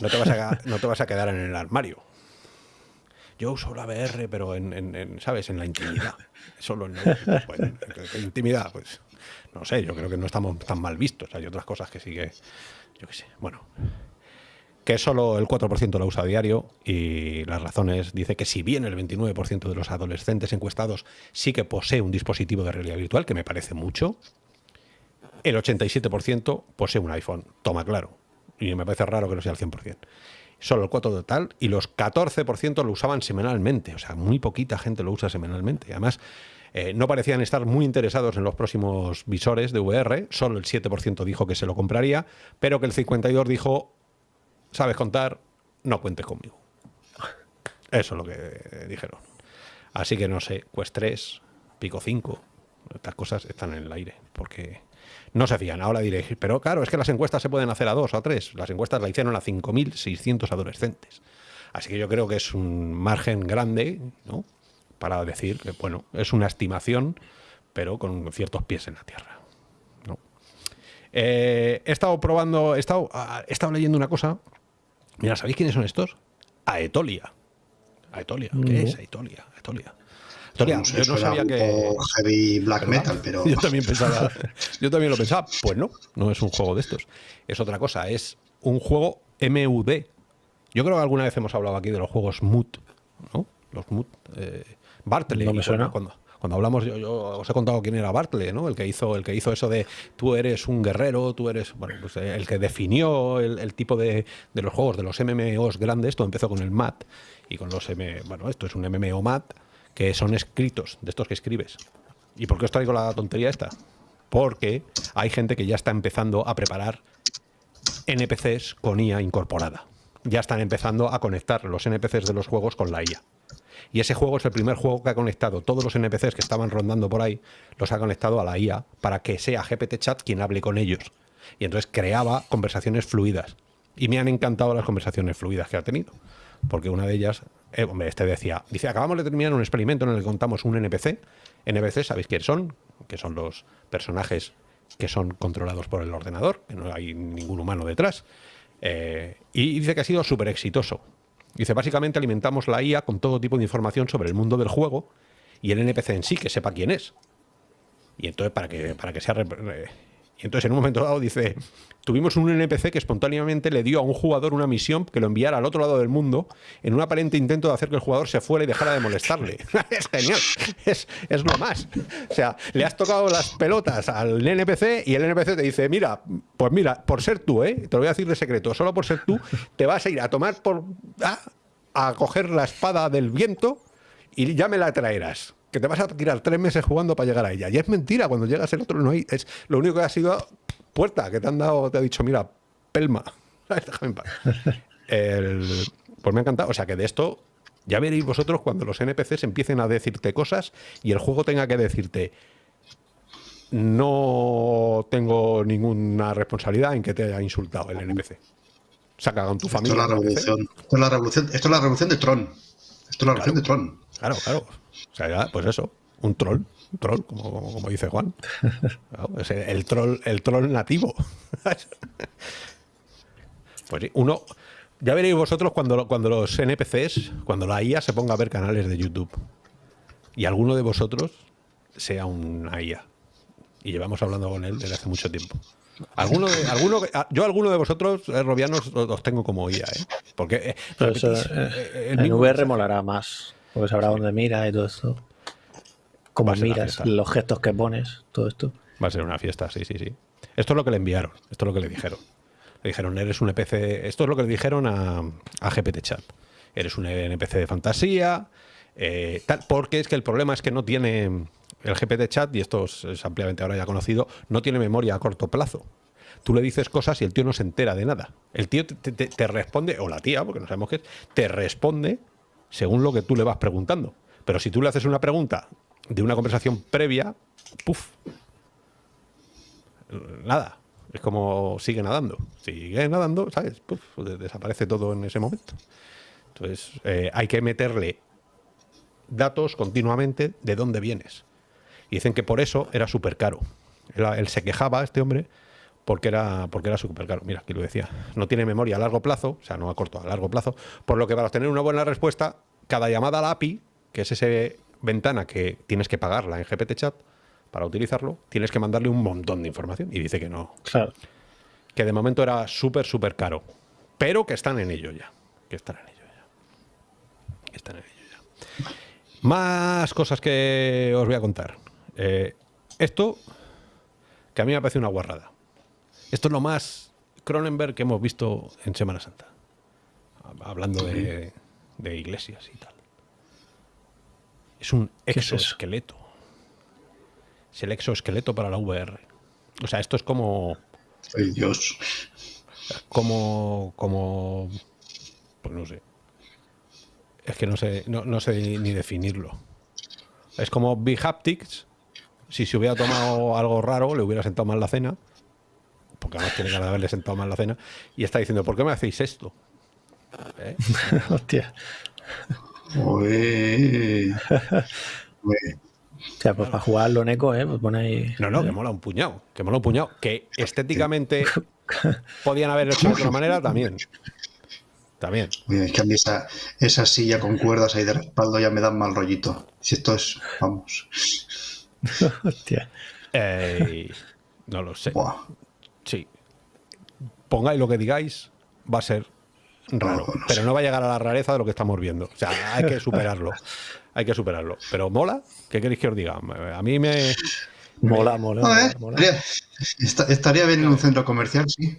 no te vas a, no te vas a quedar en el armario. Yo uso la VR, pero en, en- en, ¿sabes? En la intimidad. Solo en, la- pues, en intimidad, pues. No sé, yo creo que no estamos tan mal vistos. Hay otras cosas que sí que. Yo qué sé. Bueno. Que solo el 4% la usa a diario y las razones dice que si bien el 29% de los adolescentes encuestados sí que posee un dispositivo de realidad virtual, que me parece mucho, el 87% posee un iPhone. Toma claro. Y me parece raro que no sea el 100%. Solo el 4% total y los 14% lo usaban semanalmente. O sea, muy poquita gente lo usa semanalmente. Además, eh, no parecían estar muy interesados en los próximos visores de VR. Solo el 7% dijo que se lo compraría, pero que el 52% dijo, sabes contar, no cuentes conmigo. Eso es lo que dijeron. Así que no sé, Quest 3, Pico 5, estas cosas están en el aire, porque no se fían. Ahora diréis, pero claro, es que las encuestas se pueden hacer a dos o a tres. Las encuestas la hicieron a 5.600 adolescentes. Así que yo creo que es un margen grande, ¿no? Para decir que, bueno, es una estimación, pero con ciertos pies en la tierra. ¿no? Eh, he estado probando, he estado, ah, he estado leyendo una cosa. Mira, ¿sabéis quiénes son estos? Aetolia. Aetolia. ¿Qué No. es Aetolia? Aetolia. Aetolia, No yo no sabía un que. poco heavy black metal, pero Yo también pensaba. Yo también lo pensaba. Pues no, no es un juego de estos. Es otra cosa, es un juego MUD. Yo creo que alguna vez hemos hablado aquí de los juegos MUD, ¿no? Los MUD. Eh, Bartley. No me cuando- suena. Cuando, cuando hablamos, yo, os he contado quién era Bartley, ¿no? El que hizo, el que hizo eso de tú eres un guerrero, tú eres. Bueno, pues eh, el que definió el, tipo de, de los juegos, de los MMOs grandes. Esto empezó con el MAT y con los M. Bueno, esto es un MMO MAT, que son escritos, de estos que escribes. ¿Y por qué os traigo la tontería esta? Porque hay gente que ya está empezando a preparar NPCs con IA incorporada. Ya están empezando a conectar los NPCs de los juegos con la IA. Y ese juego es el primer juego que ha conectado todos los NPCs que estaban rondando por ahí, los ha conectado a la IA para que sea GPT Chat quien hable con ellos. Y entonces creaba conversaciones fluidas. Y me han encantado las conversaciones fluidas que ha tenido. Porque una de ellas, eh, hombre, este decía, dice, acabamos de terminar un experimento en el que contamos un NPC. NPC, ¿sabéis quiénes son? Que son los personajes que son controlados por el ordenador, que no hay ningún humano detrás. Eh, y dice que ha sido súper exitoso. Dice, básicamente alimentamos la IA con todo tipo de información sobre el mundo del juego y el NPC en sí, que sepa quién es. Y entonces, para que, para que sea... Y entonces, en un momento dado, dice, tuvimos un NPC que espontáneamente le dio a un jugador una misión que lo enviara al otro lado del mundo en un aparente intento de hacer que el jugador se fuera y dejara de molestarle. es genial, es, es lo más. O sea, le has tocado las pelotas al NPC y el NPC te dice, mira, pues mira, por ser tú, ¿eh? te lo voy a decir de secreto, solo por ser tú, te vas a ir a tomar por... a coger la espada del viento y ya me la traerás. Que te vas a tirar tres meses jugando para llegar a ella. Y es mentira, cuando llegas el otro no hay. Es, lo único que ha sido puerta, que te han dado, te ha dicho, mira, pelma. Déjame en paz. pues me ha encantado. O sea que de esto ya veréis vosotros cuando los NPCs empiecen a decirte cosas y el juego tenga que decirte no tengo ninguna responsabilidad en que te haya insultado el NPC. Se ha cagado en tu familia. Esto es la revolución. Esto es la revolución, esto es la revolución de Tron. Esto es la revolución de Tron. Claro, claro. O sea, ya, pues eso, un troll, un troll, como, como, dice Juan. es el, troll, el troll nativo. pues sí, uno. Ya veréis vosotros cuando, cuando los NPCs, cuando la IA se ponga a ver canales de YouTube y alguno de vosotros sea una IA y llevamos hablando con él desde hace mucho tiempo. Alguno de, alguno, yo alguno de vosotros, eh, robianos, los tengo como IA, ¿eh? Porque eh, eh en VR molará más, porque sabrá dónde mira y todo esto. Cómo miras, los gestos que pones, todo esto. Va a ser una fiesta, sí, sí, sí. Esto es lo que le enviaron, esto es lo que le dijeron. Le dijeron, eres un NPC, esto es lo que le dijeron a, a GPT Chat. Eres un NPC de fantasía, tal, porque es que el problema es que no tiene el GPT chat, y esto es, ampliamente ahora ya conocido, no tiene memoria a corto plazo. Tú le dices cosas y el tío no se entera de nada. El tío te, responde, o la tía, porque no sabemos qué es, te responde según lo que tú le vas preguntando. Pero si tú le haces una pregunta de una conversación previa, ¡puf! Nada. Es como sigue nadando. Sigue nadando, ¿sabes? Puf, desaparece todo en ese momento. Entonces, eh, hay que meterle datos continuamente de dónde vienes. Y dicen que por eso era súper caro. Él, se quejaba, este hombre, porque era, porque era súper caro. Mira, aquí lo decía. No tiene memoria a largo plazo, o sea, no a corto, a largo plazo. Por lo que para obtener una buena respuesta, cada llamada a la API, que es esa ventana que tienes que pagarla en GPT Chat para utilizarlo, tienes que mandarle un montón de información. Y dice que no. Claro. Que de momento era súper, súper caro. Pero que están en ello ya. Que están en ello ya. Que están en ello ya. Más cosas que os voy a contar. Eh, esto, que a mí me parece una guarrada. Esto es lo más Cronenberg que hemos visto en Semana Santa. Hablando de, iglesias y tal. Es un exoesqueleto. Es, el exoesqueleto para la VR. O sea, esto es como... Ay, Dios. Como... Como... Pues no sé. Es que no sé, no, no sé ni definirlo. Es como Big Haptics, si se hubiera tomado algo raro, le hubiera sentado mal la cena, porque además tiene ganas de haberle sentado mal la cena, y está diciendo, ¿por qué me hacéis esto? ¿Eh? Hostia. Uy. O sea, pues para jugarlo en eco, ¿eh? Pues pone No, no, que mola un puñado. Que mola un puñado. Que estéticamente podían haber hecho de otra manera también. También. es que a mí esa, esa silla con cuerdas ahí de respaldo ya me da mal rollito. Si esto es, vamos. Hostia. no lo sé. Sí. Pongáis lo que digáis, va a ser raro. pero no va a llegar a la rareza de lo que estamos viendo. O sea, hay que superarlo. hay que superarlo. Pero mola, ¿qué queréis que os diga? A mí me. Mola, mola. Estaría, bien en un centro comercial, sí.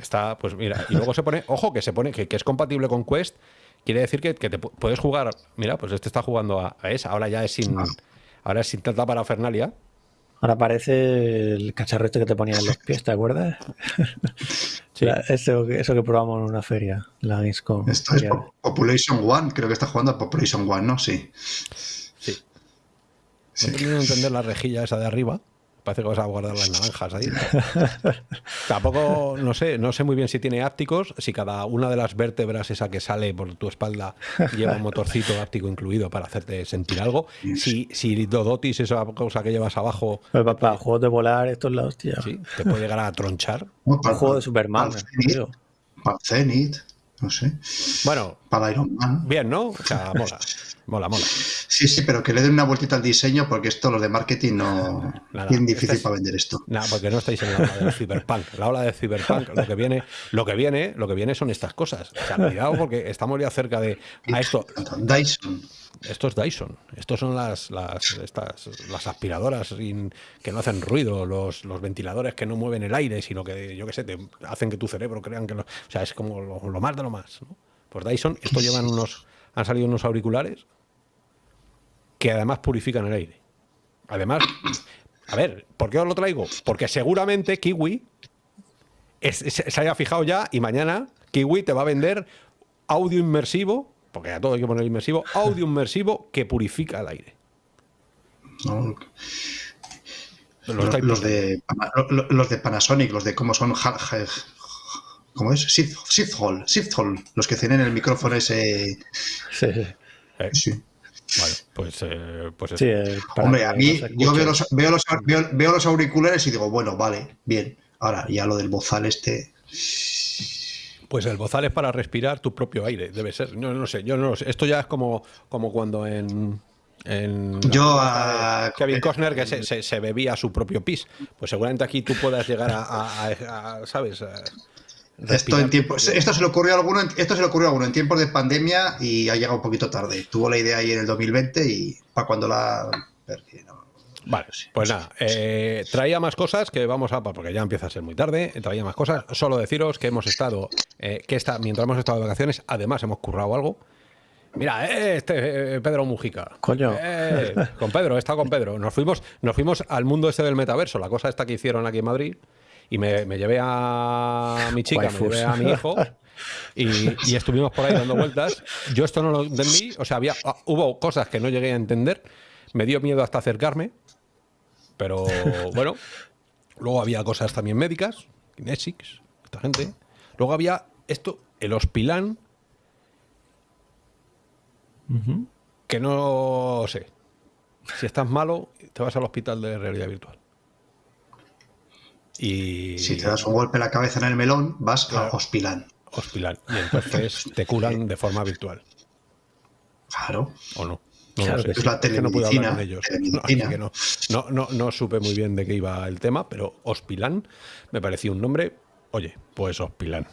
Está, pues mira, y luego se pone, ojo, que se pone, que, es compatible con Quest quiere decir que, te puedes jugar. Mira, pues este está jugando a, esa. Ahora ya es sin. Ah. Ahora es sin tanta parafernalia. Ahora parece el cacharro este que te ponía en los pies, ¿te acuerdas? Sí. eso, eso, que probamos en una feria, la Gamescom. Esto es Population One, creo que está jugando a Population One, ¿no? Sí. Sí. No he tenido entender la rejilla esa de arriba. Parece que vas a guardar las naranjas ahí. Tampoco, no sé, no sé muy bien si tiene ápticos, si cada una de las vértebras, esa que sale por tu espalda, lleva un motorcito áptico incluido para hacerte sentir algo. Si, si Dodotis, esa cosa que llevas abajo. Pues para, juegos de volar, esto es la hostia. Sí, te puede llegar a tronchar. un juego de Superman. Para Zenith, no sé. Bueno, para Iron Man. Bien, ¿no? O sea, mola. Mola, mola. Sí, sí, pero que le den una vueltita al diseño porque esto, los de marketing, no. es bien difícil para vender esto. No, porque no estáis en la ola del cyberpunk. La ola del cyberpunk, lo que viene, lo que viene, lo que viene son estas cosas. O sea, cuidado porque estamos ya cerca de. A esto. Dyson. Esto es Dyson. Estos son las, las, estas, las aspiradoras que no hacen ruido, los, los, ventiladores que no mueven el aire, sino que, yo qué sé, te hacen que tu cerebro crean que. Lo, o sea, es como lo, más de lo más. Pues Dyson, esto llevan unos. Han salido unos auriculares que además purifican el aire. Además, a ver, ¿por qué os lo traigo? Porque seguramente Kiwi se haya fijado ya y mañana Kiwi te va a vender audio inmersivo, porque a todo hay que poner inmersivo, audio inmersivo que purifica el aire. Los, de, los de Panasonic, los de cómo son ¿Cómo es? Shift Hall, los que tienen el micrófono ese. Sí. sí. Vale, pues, eh, pues sí, eh, Hombre, a mí, yo veo los, veo, los, veo, los, auriculares y digo, bueno, vale, bien. Ahora, ya lo del bozal este. Pues el bozal es para respirar tu propio aire, debe ser. No, no sé, yo no sé. Esto ya es como, como cuando en. en yo a Kevin Costner que se, se, bebía su propio pis. Pues seguramente aquí tú puedas llegar a, a ¿sabes? Esto, en tiempo, esto, se le ocurrió a alguno, esto se le ocurrió a alguno en tiempos de pandemia y ha llegado un poquito tarde. Tuvo la idea ahí en el 2020 y para cuando la... Vale, pues nada, eh, traía más cosas que vamos a, porque ya empieza a ser muy tarde, traía más cosas. Solo deciros que hemos estado, eh, que está, mientras hemos estado de vacaciones, además hemos currado algo. Mira, eh, este Pedro Mujica. Coño. con Pedro, he estado con Pedro. Nos fuimos, nos fuimos al mundo este del metaverso, la cosa esta que hicieron aquí en Madrid y me, llevé a mi chica, me llevé a mi hijo y, estuvimos por ahí dando vueltas. Yo esto no lo entendí, o sea, había, ah, hubo cosas que no llegué a entender, me dio miedo hasta acercarme, pero bueno, luego había cosas también médicas, Kinesics, esta gente. Luego había esto, el Hospilán, que no sé. Si estás malo, te vas al hospital de realidad virtual. Y... Si te das un golpe en la cabeza en el melón, vas a Hospilán. Hospilán. Y entonces te curan de forma virtual. Claro. ¿O no? No Es la telemedicina. No, ellos. No, no, no, supe muy bien de qué iba el tema, pero Hospilán me pareció un nombre. Oye, pues Hospilán.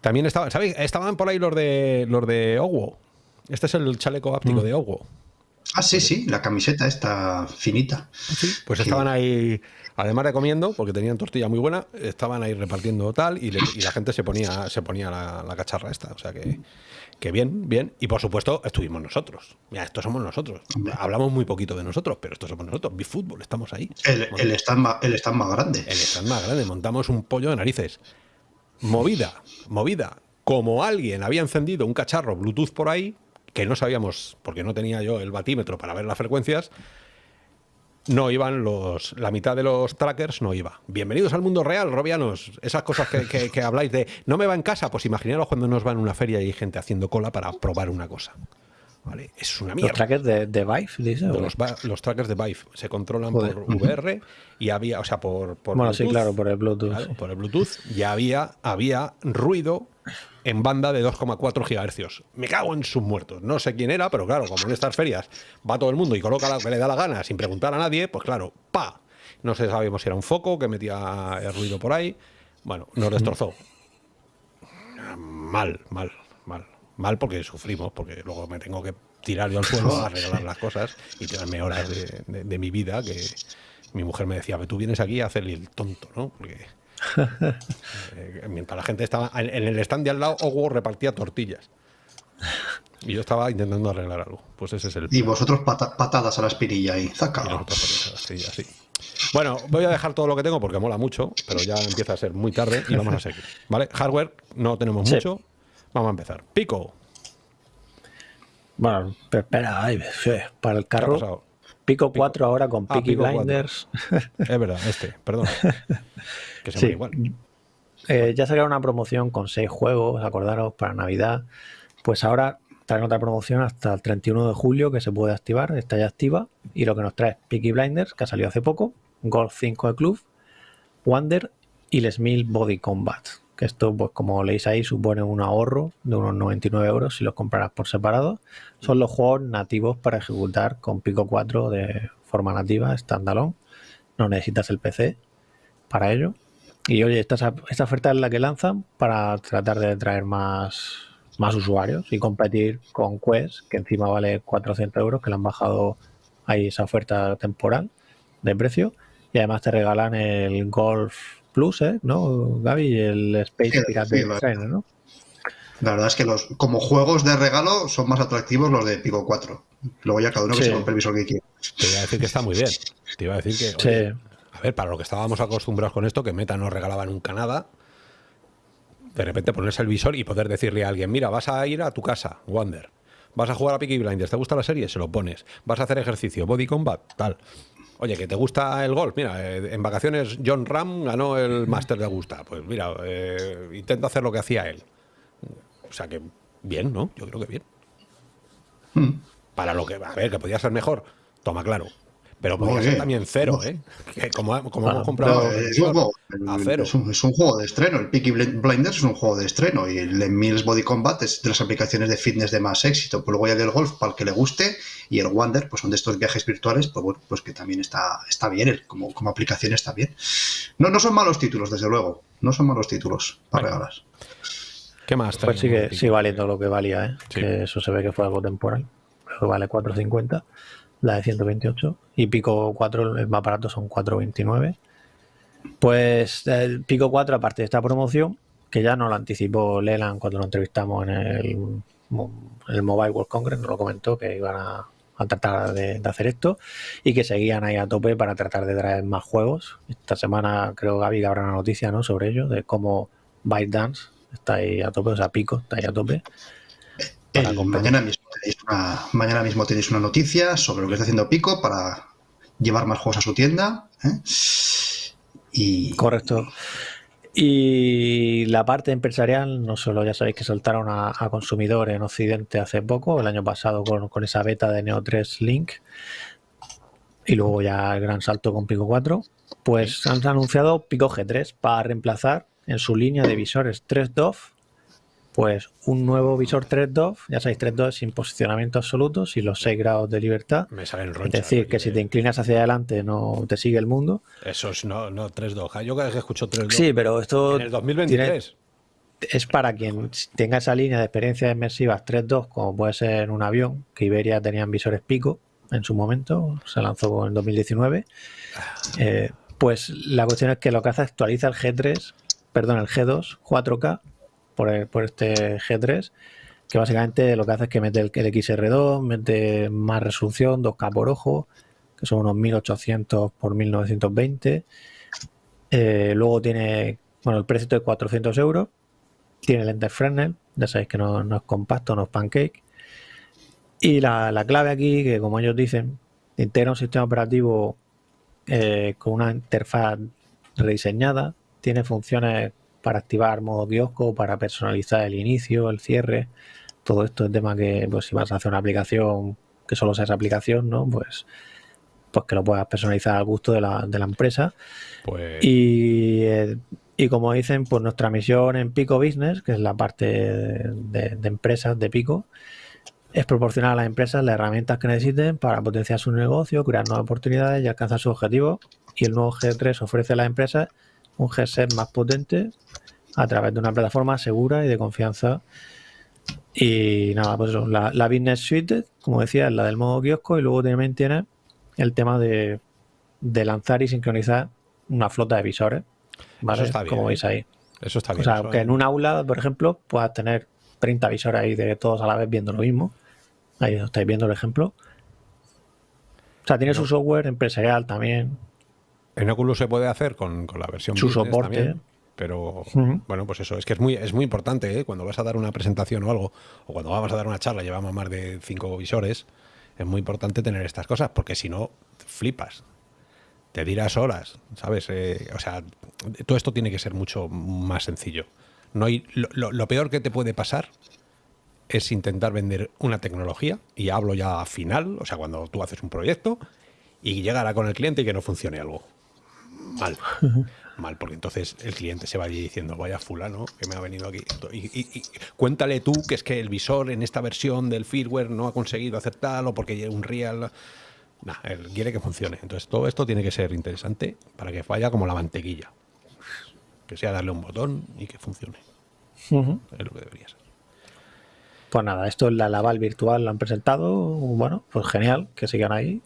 También estaban, ¿sabéis? Estaban por ahí los de los de Owo. Este es el chaleco áptico mm. de Owo. Ah, sí, sí, la camiseta está finita. Sí, pues estaban ahí Además de comiendo, porque tenían tortilla muy buena, estaban ahí repartiendo tal y, la gente se ponía, se ponía la, cacharra esta. O sea que, que, bien, bien. Y por supuesto, estuvimos nosotros. Mira, estos somos nosotros. Hablamos muy poquito de nosotros, pero estos somos nosotros. Fútbol, estamos ahí. El, el, stand más, el stand más grande. El stand más grande. Montamos un pollo de narices. Movida, movida. Como alguien había encendido un cacharro Bluetooth por ahí, que no sabíamos, porque no tenía yo el batímetro para ver las frecuencias, no iban los. La mitad de los trackers no iba. Bienvenidos al mundo real, Robianos. Esas cosas que, habláis de no me va en casa, pues imaginaros cuando nos va en una feria y hay gente haciendo cola para probar una cosa. ¿Vale? Es una mierda. ¿Los trackers de, de Vive, dice? los, trackers de Vive se controlan por VR y había, o sea, por, por bueno, sí, claro, por el Bluetooth. por el Bluetooth ya había, había ruido en banda de 2,4 gigahercios. Me cago en sus muertos. No sé quién era, pero claro, como en estas ferias va todo el mundo y coloca lo que le da la gana sin preguntar a nadie, pues claro, pa. No sé, sabíamos si era un foco que metía el ruido por ahí. Bueno, nos destrozó. Mal, mal, mal. Porque sufrimos, porque luego me tengo que tirar yo al suelo a arreglar las cosas y tirarme horas de, mi vida que mi mujer me decía, tú vienes aquí a hacerle el tonto, ¿no? Porque eh, mientras la gente estaba en, el stand de al lado, Ogo repartía tortillas. Y yo estaba intentando arreglar algo. Pues ese es el. Y vosotros patadas a la espinilla ahí. Bueno, voy a dejar todo lo que tengo porque mola mucho, pero ya empieza a ser muy tarde y vamos a seguir. ¿Vale? Hardware no tenemos mucho. Vamos a empezar. Pico. Bueno, espera, para el carro. Pico 4 ahora con ah, Peaky Blinders. Es verdad, este, perdón. Que se igual. Eh, ya sacaron una promoción con 6 juegos, acordaros, para Navidad. Pues ahora traen otra promoción hasta el 31 de julio que se puede activar, está ya activa. Y lo que nos trae Peaky Blinders, que ha salido hace poco, Golf 5 de Club, Wonder y Les Mil Body Combat. Esto, pues como leéis ahí, supone un ahorro de unos 99 euros si los compraras por separado. Son los juegos nativos para ejecutar con Pico 4 de forma nativa, standalone. No necesitas el PC para ello. Y oye, esta, esta oferta es la que lanzan para tratar de traer más, más usuarios y competir con Quest, que encima vale 400 euros, que le han bajado ahí esa oferta temporal de precio. Y además te regalan el Golf Plus, ¿eh? ¿no, Gaby? El Space Pirate Trainer, ¿no? La verdad es que los como juegos de regalo son más atractivos los de Pico 4. Luego ya cada uno que se compre el visor que quiera. Te iba a decir que está muy bien. Te iba a decir que. A ver, para lo que estábamos acostumbrados con esto, que Meta no regalaba nunca nada, de repente ponerse el visor y poder decirle a alguien, mira, vas a ir a tu casa, Wander. Vas a jugar a Peaky Blinders, ¿te gusta la serie? Se lo pones. Vas a hacer ejercicio, body combat, tal. Oye, que te gusta el golf. Mira, eh, en vacaciones John Ram ganó el Master de Augusta. Pues mira, eh, intento hacer lo que hacía él. O sea que bien, ¿no? Yo creo que bien. Hmm. Para lo que, a ver, que podía ser mejor. Toma claro. Pero podría ser también cero, ¿eh? como, hemos comprado es, un juego, Es, un, juego de estreno. El Peaky Blinders es un juego de estreno. Y el Mills Body Combat es de las aplicaciones de fitness de más éxito. Pues luego ya del golf, para el que le guste. Y el Wander, pues son de estos viajes virtuales, pues bueno, pues que también está, está bien. como, como aplicación está bien. No, no son malos títulos, desde luego. No son malos títulos para regalar. ¿Qué más? Pues sigue, sigue valiendo lo que valía, ¿eh? Que eso se ve que fue algo temporal. Pero vale 4.50 la de 128, y Pico 4, el más barato son 429. Pues el Pico 4, aparte de esta promoción, que ya nos lo anticipó Leland cuando lo entrevistamos en el, el Mobile World Congress, nos lo comentó que iban a, tratar de, hacer esto y que seguían ahí a tope para tratar de traer más juegos. Esta semana creo Gaby que habrá una noticia ¿no? sobre ello, de cómo ByteDance está ahí a tope, o sea, Pico está ahí a tope. Para mañana mismo mañana mismo tenéis una noticia sobre lo que está haciendo Pico para llevar más juegos a su tienda. ¿eh? Y... Correcto. Y la parte empresarial, no solo ya sabéis que saltaron a, consumidor en Occidente hace poco, el año pasado con, esa beta de Neo 3 Link, y luego ya el gran salto con Pico 4, pues han anunciado Pico G3 para reemplazar en su línea de visores 3 DOF pues un nuevo visor 3.2, ya sabéis, 3.2 sin posicionamiento absoluto, sin los 6 grados de libertad. Me salen Es decir, que si te inclinas hacia adelante no te sigue el mundo. Eso es no, no 3.2. Yo cada vez que escucho 3.2. Sí, pero esto. En el 2023. es para quien tenga esa línea de experiencias inmersivas 3.2, como puede ser en un avión, que Iberia tenían visores pico en su momento, se lanzó en 2019. Eh, pues la cuestión es que lo que hace actualiza el G3, perdón, el G2 4K por, este G3, que básicamente lo que hace es que mete el, XR2, mete más resolución, 2K por ojo, que son unos 1800 por 1920. Eh, luego tiene, bueno, el precio de 400 euros. Tiene lente Fresnel, ya sabéis que no, es compacto, no es pancake. Y la, clave aquí, que como ellos dicen, integra un sistema operativo eh, con una interfaz rediseñada, tiene funciones para activar modo kiosco, para personalizar el inicio, el cierre. Todo esto es tema que, pues, si vas a hacer una aplicación que solo sea esa aplicación, ¿no? Pues, pues que lo puedas personalizar al gusto de la, empresa. Pues y, como dicen, pues nuestra misión en Pico Business, que es la parte de, empresas de Pico, es proporcionar a las empresas las herramientas que necesiten para potenciar su negocio, crear nuevas oportunidades y alcanzar sus objetivos. Y el nuevo G3 ofrece a las empresas un headset más potente a través de una plataforma segura y de confianza. Y nada, pues la, la Business Suite, como decía, es la del modo kiosco y luego también tiene el tema de, lanzar y sincronizar una flota de visores. ¿vale? Como veis ahí. Eso está bien. O sea, que en un aula, por ejemplo, puedas tener 30 visores ahí de todos a la vez viendo lo mismo. Ahí estáis viendo el ejemplo. O sea, tiene su software empresarial también. En Oculus se puede hacer con, la versión su soporte. pero bueno, pues eso, es que es muy, es muy importante ¿eh? cuando vas a dar una presentación o algo, o cuando vamos a dar una charla, llevamos más de cinco visores, es muy importante tener estas cosas, porque si no, flipas. Te dirás horas, ¿sabes? Eh, o sea, todo esto tiene que ser mucho más sencillo. No hay, lo, peor que te puede pasar es intentar vender una tecnología, y hablo ya a final, o sea, cuando tú haces un proyecto, y llegará con el cliente y que no funcione algo mal. Mal, porque entonces el cliente se va allí diciendo, vaya fulano que me ha venido aquí. Y, cuéntale tú que es que el visor en esta versión del firmware no ha conseguido hacer tal o porque un real... Nah, él quiere que funcione. Entonces todo esto tiene que ser interesante para que vaya como la mantequilla. Que sea darle un botón y que funcione. Es lo que debería ser. Pues nada, esto es la Laval virtual, lo han presentado. Bueno, pues genial, que sigan ahí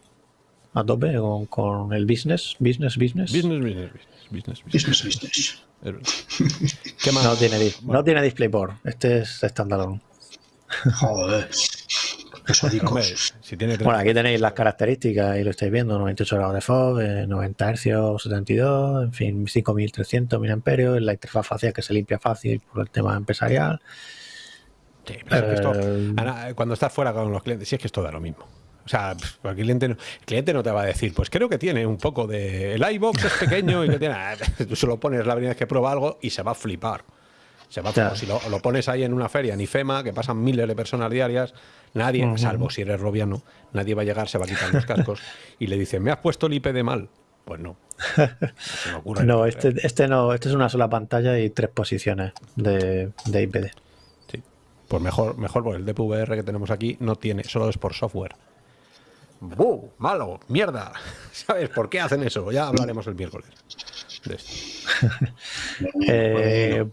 a tope con, el business, business, business. Business, business, business. Business, business. ¿Qué más? No tiene, no tiene DisplayPort. Este es standalone. Joder. bueno, aquí tenéis las características y lo estáis viendo, 98 grados de FOV, 90 Hz, 72, en fin, 5300 mAh, la interfaz facial que se limpia fácil por el tema empresarial. Eh, cuando estás fuera con los clientes, sí es que esto da lo mismo. O sea, el cliente, no, el cliente no te va a decir, pues creo que tiene un poco de... El iBox es pequeño y que tiene... Tú solo pones la primera vez que prueba algo y se va a flipar. Se va Si lo, pones ahí en una feria en IFEMA, que pasan miles de personas diarias, nadie, salvo si eres robiano, nadie va a llegar, se va a quitar los cascos y le dicen, ¿me has puesto el IP de mal? Pues no. No, este, este, no, este es una sola pantalla y tres posiciones de, de IPD. Sí. Pues mejor, mejor porque el DPVR que tenemos aquí no tiene, solo es por software. ¡Buh! ¡Malo! ¡Mierda! ¿Sabes por qué hacen eso? Ya hablaremos el miércoles. eh,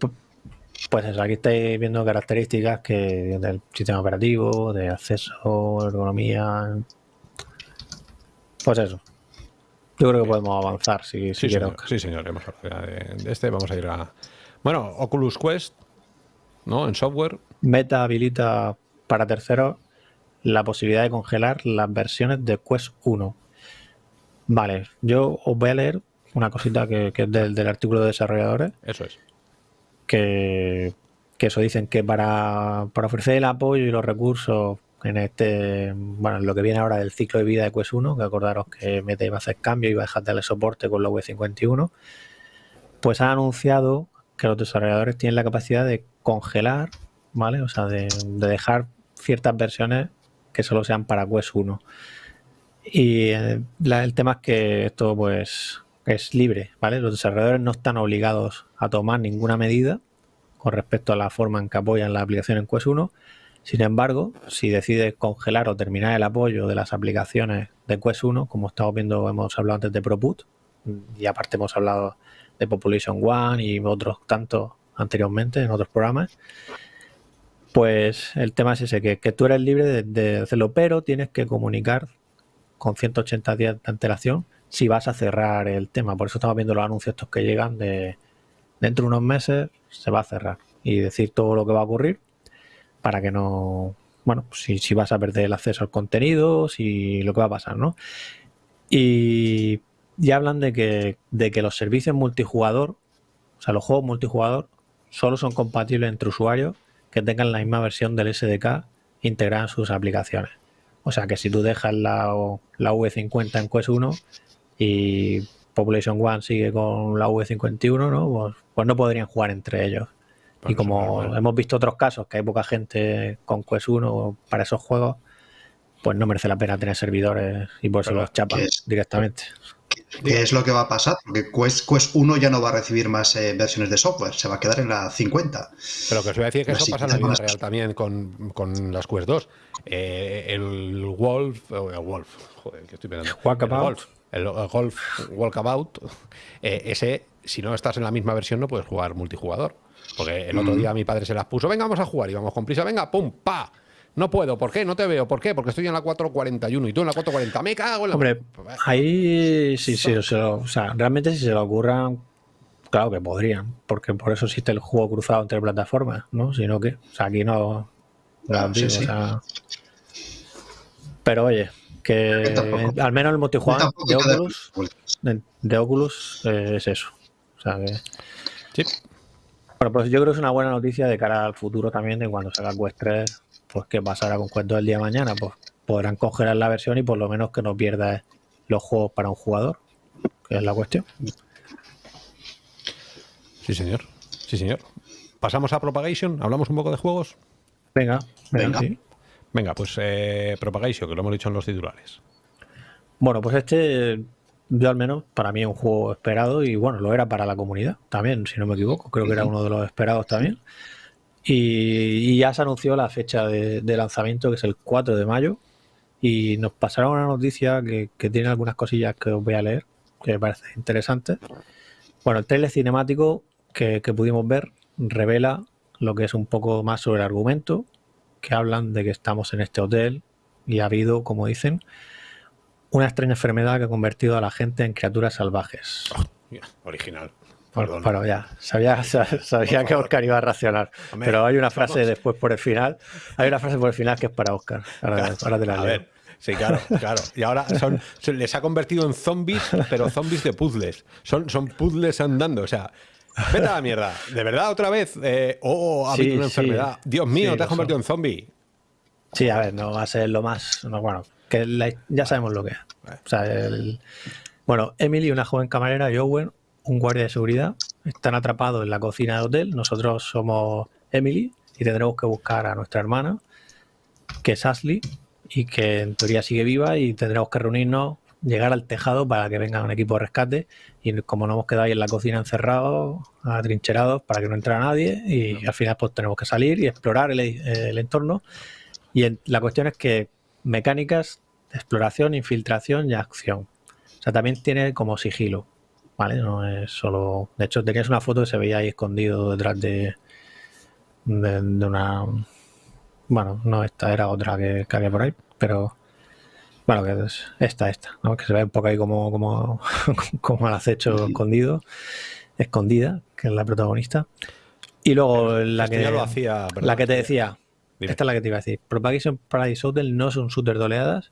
pues eso, aquí estáis viendo características que del sistema operativo, de acceso, ergonomía. Pues eso. Yo creo que podemos avanzar si, sí, señor, sí, señor. Hemos hablado de, este. Vamos a ir a. Bueno, Oculus Quest, ¿no? En software. Meta habilita para terceros la posibilidad de congelar las versiones de Quest 1. Vale, yo os voy a leer una cosita que, es del, del artículo de desarrolladores. Eso es que, eso dicen que para, ofrecer el apoyo y los recursos en este, bueno, lo que viene ahora del ciclo de vida de Quest 1, que acordaros que Meta iba a hacer cambio y va a dejar de darle soporte con la V51, pues han anunciado que los desarrolladores tienen la capacidad de congelar, ¿vale? O sea, de, dejar ciertas versiones que solo sean para Quest 1. Y eh, el tema es que esto, pues, es libre, ¿vale? Los desarrolladores no están obligados a tomar ninguna medida con respecto a la forma en que apoyan la aplicación en Quest 1. Sin embargo, si decides congelar o terminar el apoyo de las aplicaciones de Quest 1, como estamos viendo, hemos hablado antes de ProPut, y aparte hemos hablado de Population One y otros tantos anteriormente en otros programas, pues el tema es ese, que, tú eres libre de, hacerlo, pero tienes que comunicar con 180 días de antelación si vas a cerrar el tema. Por eso estamos viendo los anuncios estos que llegan de dentro de unos meses se va a cerrar y decir todo lo que va a ocurrir para que no, bueno, si, si vas a perder el acceso al contenido, si lo que va a pasar, ¿no? Y ya hablan de que, de que los servicios multijugador, o sea, los juegos multijugador, solo son compatibles entre usuarios que tengan la misma versión del SDK integrada en sus aplicaciones. O sea que si tú dejas la, la V50 en Quest 1, y Population One sigue con la V51, ¿no? Pues, pues no podrían jugar entre ellos. y como hemos visto otros casos, que hay poca gente con Quest 1 para esos juegos, pues no merece la pena tener servidores y por eso los chapan directamente. ¿Qué es lo que va a pasar? Porque Quest, Quest 1 ya no va a recibir más eh, versiones de software, se va a quedar en la 50. Pero que os voy a decir que eso pasa en la vida real también con, con, las Quest 2. Eh, el Wolf, el Wolf, joder, que estoy pensando. El Wolf, el, Golf Walkabout, eh, ese, si no estás en la misma versión, no puedes jugar multijugador. Porque el otro mm. día mi padre se las puso, venga, vamos a jugar, y vamos con prisa, venga, pum, pa. No puedo, ¿por qué? No te veo, ¿por qué? Porque estoy en la 441 y tú en la 440. Me cago en la. Hombre, ahí sí, sí, o sea, realmente si se lo ocurran, claro que podrían, porque por eso existe el juego cruzado entre plataformas, ¿no? Si no, que, o sea, aquí no. pero oye, que al menos el multijugador de Oculus, de, Oculus eh, es eso. O sea que... Sí. Bueno, pues yo creo que es una buena noticia de cara al futuro también de cuando salga Quest 3, pues qué pasará con 2 el día de mañana, pues podrán congelar la versión y por lo menos que no pierda los juegos para un jugador, que es la cuestión. Sí, señor. Sí, señor. Pasamos a Propagation, hablamos un poco de juegos. Venga, venga. Sí. Venga, pues eh, Propagation, que lo hemos dicho en los titulares. Bueno, pues este, yo al menos, para mí es un juego esperado y bueno, lo era para la comunidad también, si no me equivoco. Creo que era uno de los esperados también. Y, ya se anunció la fecha de, lanzamiento, que es el 4 de mayo. Y nos pasaron una noticia que, tiene algunas cosillas que os voy a leer, que me parece interesante. Bueno, el trailer cinemático que, pudimos ver revela lo que es un poco más sobre el argumento que hablan de que estamos en este hotel y ha habido, como dicen, una extraña enfermedad que ha convertido a la gente en criaturas salvajes. Original. Bueno, ya, sabía, sabía que Oscar iba a reaccionar. pero hay una frase después por el final. Hay una frase por el final que es para Oscar. Ahora, te la a ver, sí, claro, claro. Y ahora son, les ha convertido en zombies, pero zombies de puzzles. Son, son puzzles andando. O sea, vete a la mierda. ¿De verdad otra vez? Eh, oh, ha habido una enfermedad. Dios mío, te has convertido en zombie. Sí, a ver, no va a ser lo más. bueno, que ya sabemos lo que es. O sea, el, bueno, Emily, una joven camarera, y Owen, un guardia de seguridad, están atrapados en la cocina del hotel. Nosotros somos Emily y tendremos que buscar a nuestra hermana, que es Ashley, y que en teoría sigue viva y tendremos que reunirnos, llegar al tejado para que venga un equipo de rescate y como no hemos quedado ahí en la cocina encerrados, atrincherados para que no entre nadie y al final pues tenemos que salir y explorar el, entorno y la cuestión es que mecánicas, exploración, infiltración y acción. O sea, también tiene como sigilo, ¿vale? No es solo... De hecho, tenías una foto que se veía ahí escondido detrás de, de, una... Bueno, no esta, era otra que, había por ahí, pero... Bueno, que es esta, esta, ¿no? Que se ve un poco ahí como, como, como al acecho escondido, escondida, que es la protagonista. Y luego la que, la que te decía, esta es la que te iba a decir. Propagation Paradise Hotel no es un shooter de oleadas,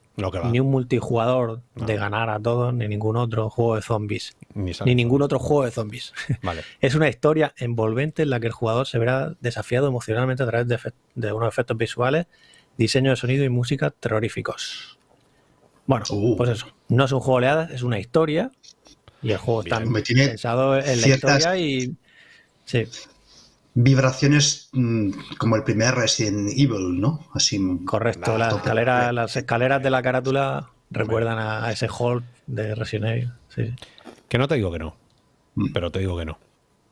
ni un multijugador de ganar a todos, ni ningún otro juego de zombies. Ni, ningún otro juego de zombies. es una historia envolvente en la que el jugador se verá desafiado emocionalmente a través de, unos efectos visuales, diseño de sonido y música terroríficos. Bueno, uh. pues eso. No es un juego de oleadas, es una historia. Y el juego está pensado en la historia y. Sí vibraciones mm, como el primer Resident Evil, ¿no? Así. Correcto, las escaleras, las escaleras de la carátula recuerdan a, ese hall de Resident Evil. Sí. Que no te digo que no, mm. pero te digo que no.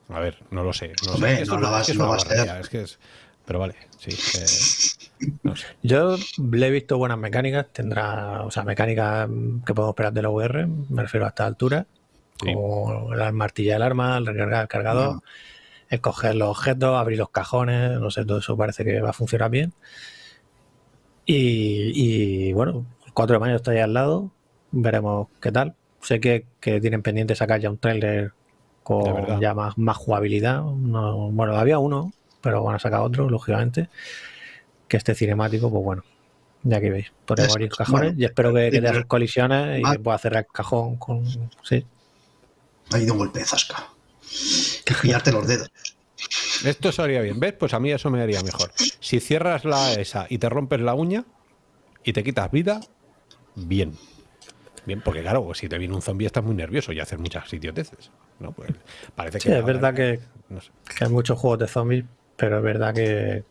A ver, no lo sé. No, sé. no lo vas, no a Es que es, pero vale, sí. Yo le he visto buenas mecánicas, tendrá, o sea, mecánicas que podemos esperar de la VR, me refiero a esta altura, como la martilla del arma, el recargar el cargador escoger los objetos, abrir los cajones, no sé, todo eso parece que va a funcionar bien. Y, bueno, el 4 de mayo está ahí al lado, veremos qué tal. Sé que, tienen pendiente sacar ya un trailer con ya más, más jugabilidad. bueno, había uno, pero van a sacar otro, lógicamente. Que este cinemático, pues bueno, ya que veis, podemos abrir cajones y espero que, que te colisiones y que pueda cerrar el cajón con. Sí. Ha ido un golpe de zasca que pillarte los dedos. Esto sería bien, ¿ves? Pues a mí eso me haría mejor. Si cierras la esa y te rompes la uña y te quitas vida, bien. Bien, porque claro, si te viene un zombie estás muy nervioso y haces muchas idioteces. ¿no? Pues parece que. es verdad que, hay muchos juegos de zombies, pero es verdad que,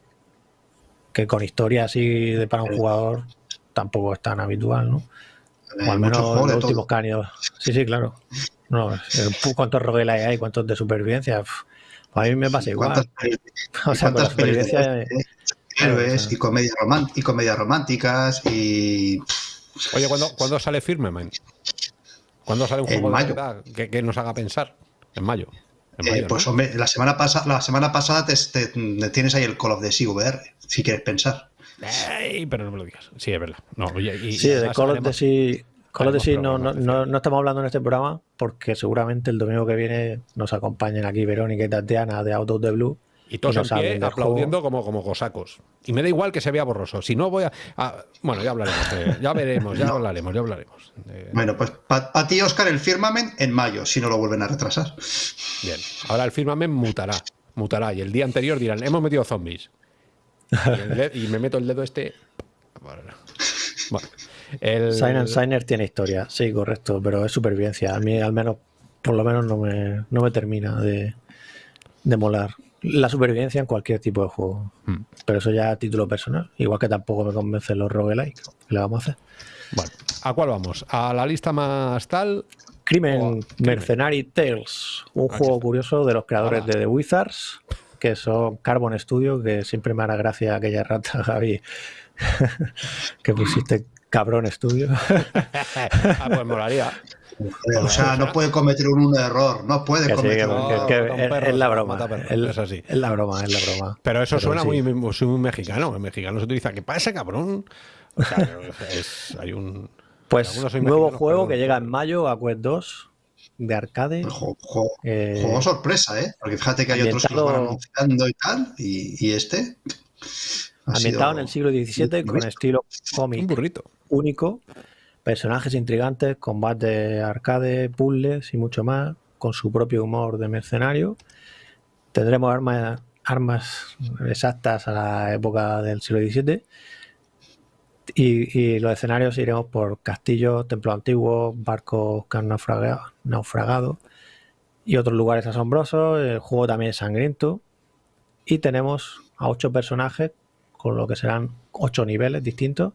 que con historia así de para un jugador tampoco es tan habitual, ¿no? O al menos los últimos caños. Sí, sí, claro. No, ¿Cuántos roguelike hay? ¿Cuántos de supervivencia? a mí me pasa igual. O sea, con la supervivencia... Héroes y, comedias y comedias románticas y... Oye, ¿cuándo, ¿cuándo sale Firmament? ¿Cuándo sale un juego de que, nos haga pensar? En mayo. Eh, pues hombre, la semana, pasada la semana pasada te, tienes ahí el Call of Duty VR, si quieres pensar. pero no me lo digas. Sí, es verdad. No, sí, de Call of Duty con lo sí, no, no, no, estamos hablando en este programa porque seguramente el domingo que viene nos acompañen aquí Verónica y Tatiana de Out of the Blue. Y todos en pie aplaudiendo como, como cosacos. Y me da igual que se vea borroso. Si no voy a... bueno, ya hablaremos. ya veremos, ya hablaremos, ya hablaremos. Bueno, pues para ti, Oscar, el firmamen en mayo, si no lo vuelven a retrasar. Bien. Ahora el firmamen mutará. Mutará. Y el día anterior dirán, hemos metido zombies. Y, y me meto el dedo este... Bueno. El... Sign Signer tiene historia, sí, correcto, pero es supervivencia. A mí al menos, por lo menos no me, no me termina de, de molar. La supervivencia en cualquier tipo de juego. Hmm. Pero eso ya a título personal. Igual que tampoco me convencen los roguelike. ¿Qué le vamos a hacer? Bueno, ¿a cuál vamos? ¿A la lista más tal? Crimen, Mercenary Tales. Un juego curioso de los creadores de The Wizards, que son Carbon Studio, que siempre me hará gracia aquella rata, Javi, que pusiste cabrón estudio. ah, pues molaría. O sea, no puede cometer un, error, no puede cometer un error. es, la broma, es, así. es la broma, es la broma. Pero eso suena muy, muy, mexicano. En mexicano se utiliza, ¿qué pasa, cabrón? O sea, hay un... Pues nuevo juego que llega en mayo a Quest 2 de arcade. Juego, eh, sorpresa, ¿eh? Porque fíjate que hay otros que lo van anunciando y tal, y, este. Ambientado en el siglo XVII con estilo cómic burrito. único, personajes intrigantes, combate arcade, puzzles y mucho más, con su propio humor de mercenario. Tendremos armas, armas exactas a la época del siglo XVII y, los escenarios iremos por castillos, templos antiguos, barcos que han naufragado, y otros lugares asombrosos. El juego también es sangriento. Y tenemos a ocho personajes, con lo que serán ocho niveles distintos.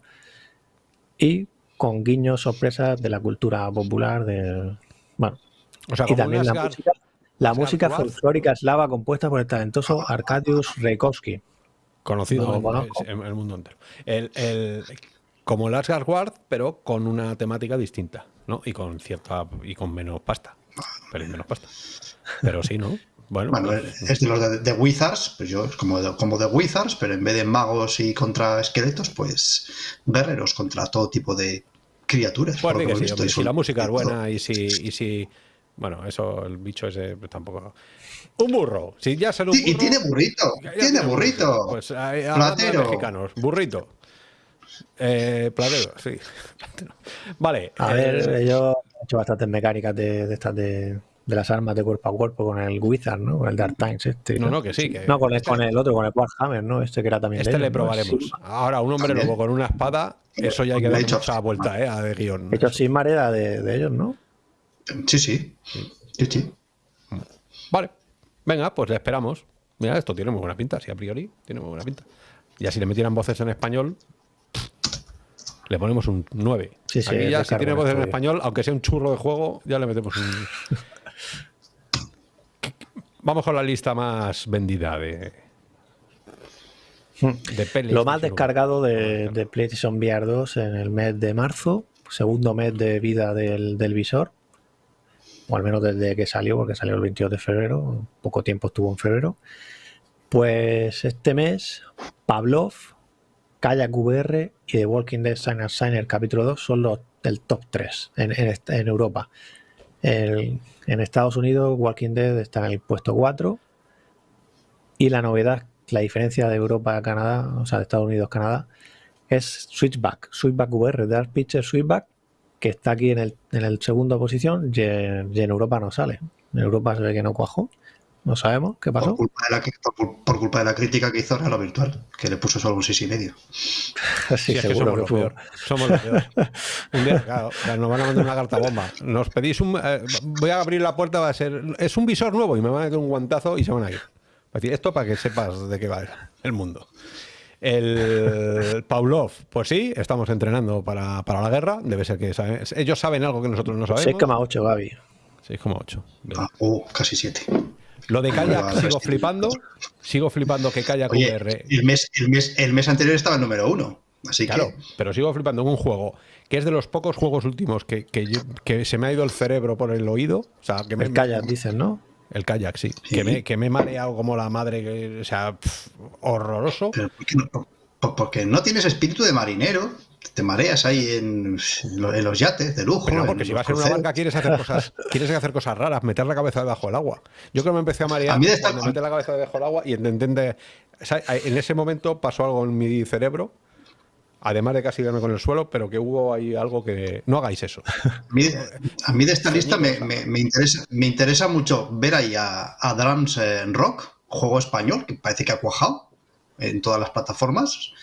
Y con guiños, sorpresas de la cultura popular. De, bueno, y también la música, la música folclórica eslava compuesta por el talentoso Arkadiusz Reikowski conocido en, el mundo entero. El, como el Asgard pero con una temática distinta, ¿no? Y con cierta y con menos pasta. Pero menos pasta. Pero sí, ¿no? Bueno, pues, es de los de, Wizards, pues yo como de, como de Wizards, pero en vez de magos y contra esqueletos, pues guerreros contra todo tipo de criaturas. Pues si la música es buena y si, y si bueno, eso, el bicho ese pues, tampoco. Un burro. Si ya se lo Y tiene burrito. tiene burrito. Pues Platero. mexicanos. Burrito. Eh, platero, sí. Vale. A ver, eh, yo he hecho bastantes mecánicas de, de estas de, de, las armas de cuerpo a cuerpo con el Wizard, ¿no? Con el Dark Times este. No, no, que sí. Que no, con el, con el otro, con el Warhammer, ¿no? Este que era también. Este le probaremos. Ahora, un hombre lobo con una espada, eso ya hay que darle mucha vuelta, ¿eh? A de guion. Hecho sin mareda de, de ellos, ¿no? Sí, sí. Sí, sí. Vale. Venga, pues le esperamos. Mira, esto tiene muy buena pinta, sí, a priori tiene muy buena pinta. Y así le metieran voces en español, le ponemos un 9. Sí, sí, Aquí ya si tiene voces en español, aunque sea un churro de juego, ya le metemos un... Vamos con la lista más vendida de, de Lo más descargado de, de, PlayStation VR 2 en el mes de marzo, segundo mes de vida del, del visor o al menos desde que salió, porque salió el 22 de febrero, poco tiempo estuvo en febrero. Pues este mes, Pavlov, Kayak VR y The Walking Dead Signer Signer capítulo 2 son los del top 3 en, Europa. En Estados Unidos, Walking Dead está en el puesto 4. Y la novedad, la diferencia de Europa a Canadá, o sea, de Estados Unidos a Canadá, es Switchback. Switchback VR, Dark Picture Switchback, que está aquí en el, en el segundo posición y en, Europa no sale. En Europa se ve que no cuajó. No sabemos qué pasó. Por culpa de la, por, culpa de la crítica que hizo lo Virtual, que le puso solo un 6,5. y medio. sí, seguro somos, peor. somos lo peor. un día, claro, nos van a mandar una carta bomba. Nos pedís un. Eh, voy a abrir la puerta, va a ser. Es un visor nuevo y me van a meter un guantazo y se van a ir. decir, esto para que sepas de qué va el mundo. El Pavlov, pues sí, estamos entrenando para, la guerra. Debe ser que ellos saben algo que nosotros no sabemos. 6,8, Gaby. 6,8. Ah, oh, casi 7. Lo de Kayak sigo flipando. Sigo flipando que Kayak VR. El mes, el, mes, el mes anterior estaba el número uno. Así claro, pero sigo flipando en un juego que es de los pocos juegos últimos que, que, se me ha ido el cerebro por el oído. O sea, que me, el Kayak, dicen, ¿no? El kayak, sí. Que, me, que me he mareado como la madre, o sea, horroroso. porque no tienes espíritu de marinero, te mareas ahí en, los yates de lujo. Pero porque si vas en una barca quieres hacer cosas, quieres hacer cosas raras, meter la cabeza debajo del agua. Yo creo que me empecé a marear cuando metí la cabeza debajo del agua y entendé, en ese momento pasó algo en mi cerebro además de casi verme con el suelo, pero que hubo ahí algo que... No hagáis eso. A mí, de esta lista me, interesa, me interesa mucho ver ahí a, Drums Rock, juego español, que parece que ha cuajado en todas las plataformas.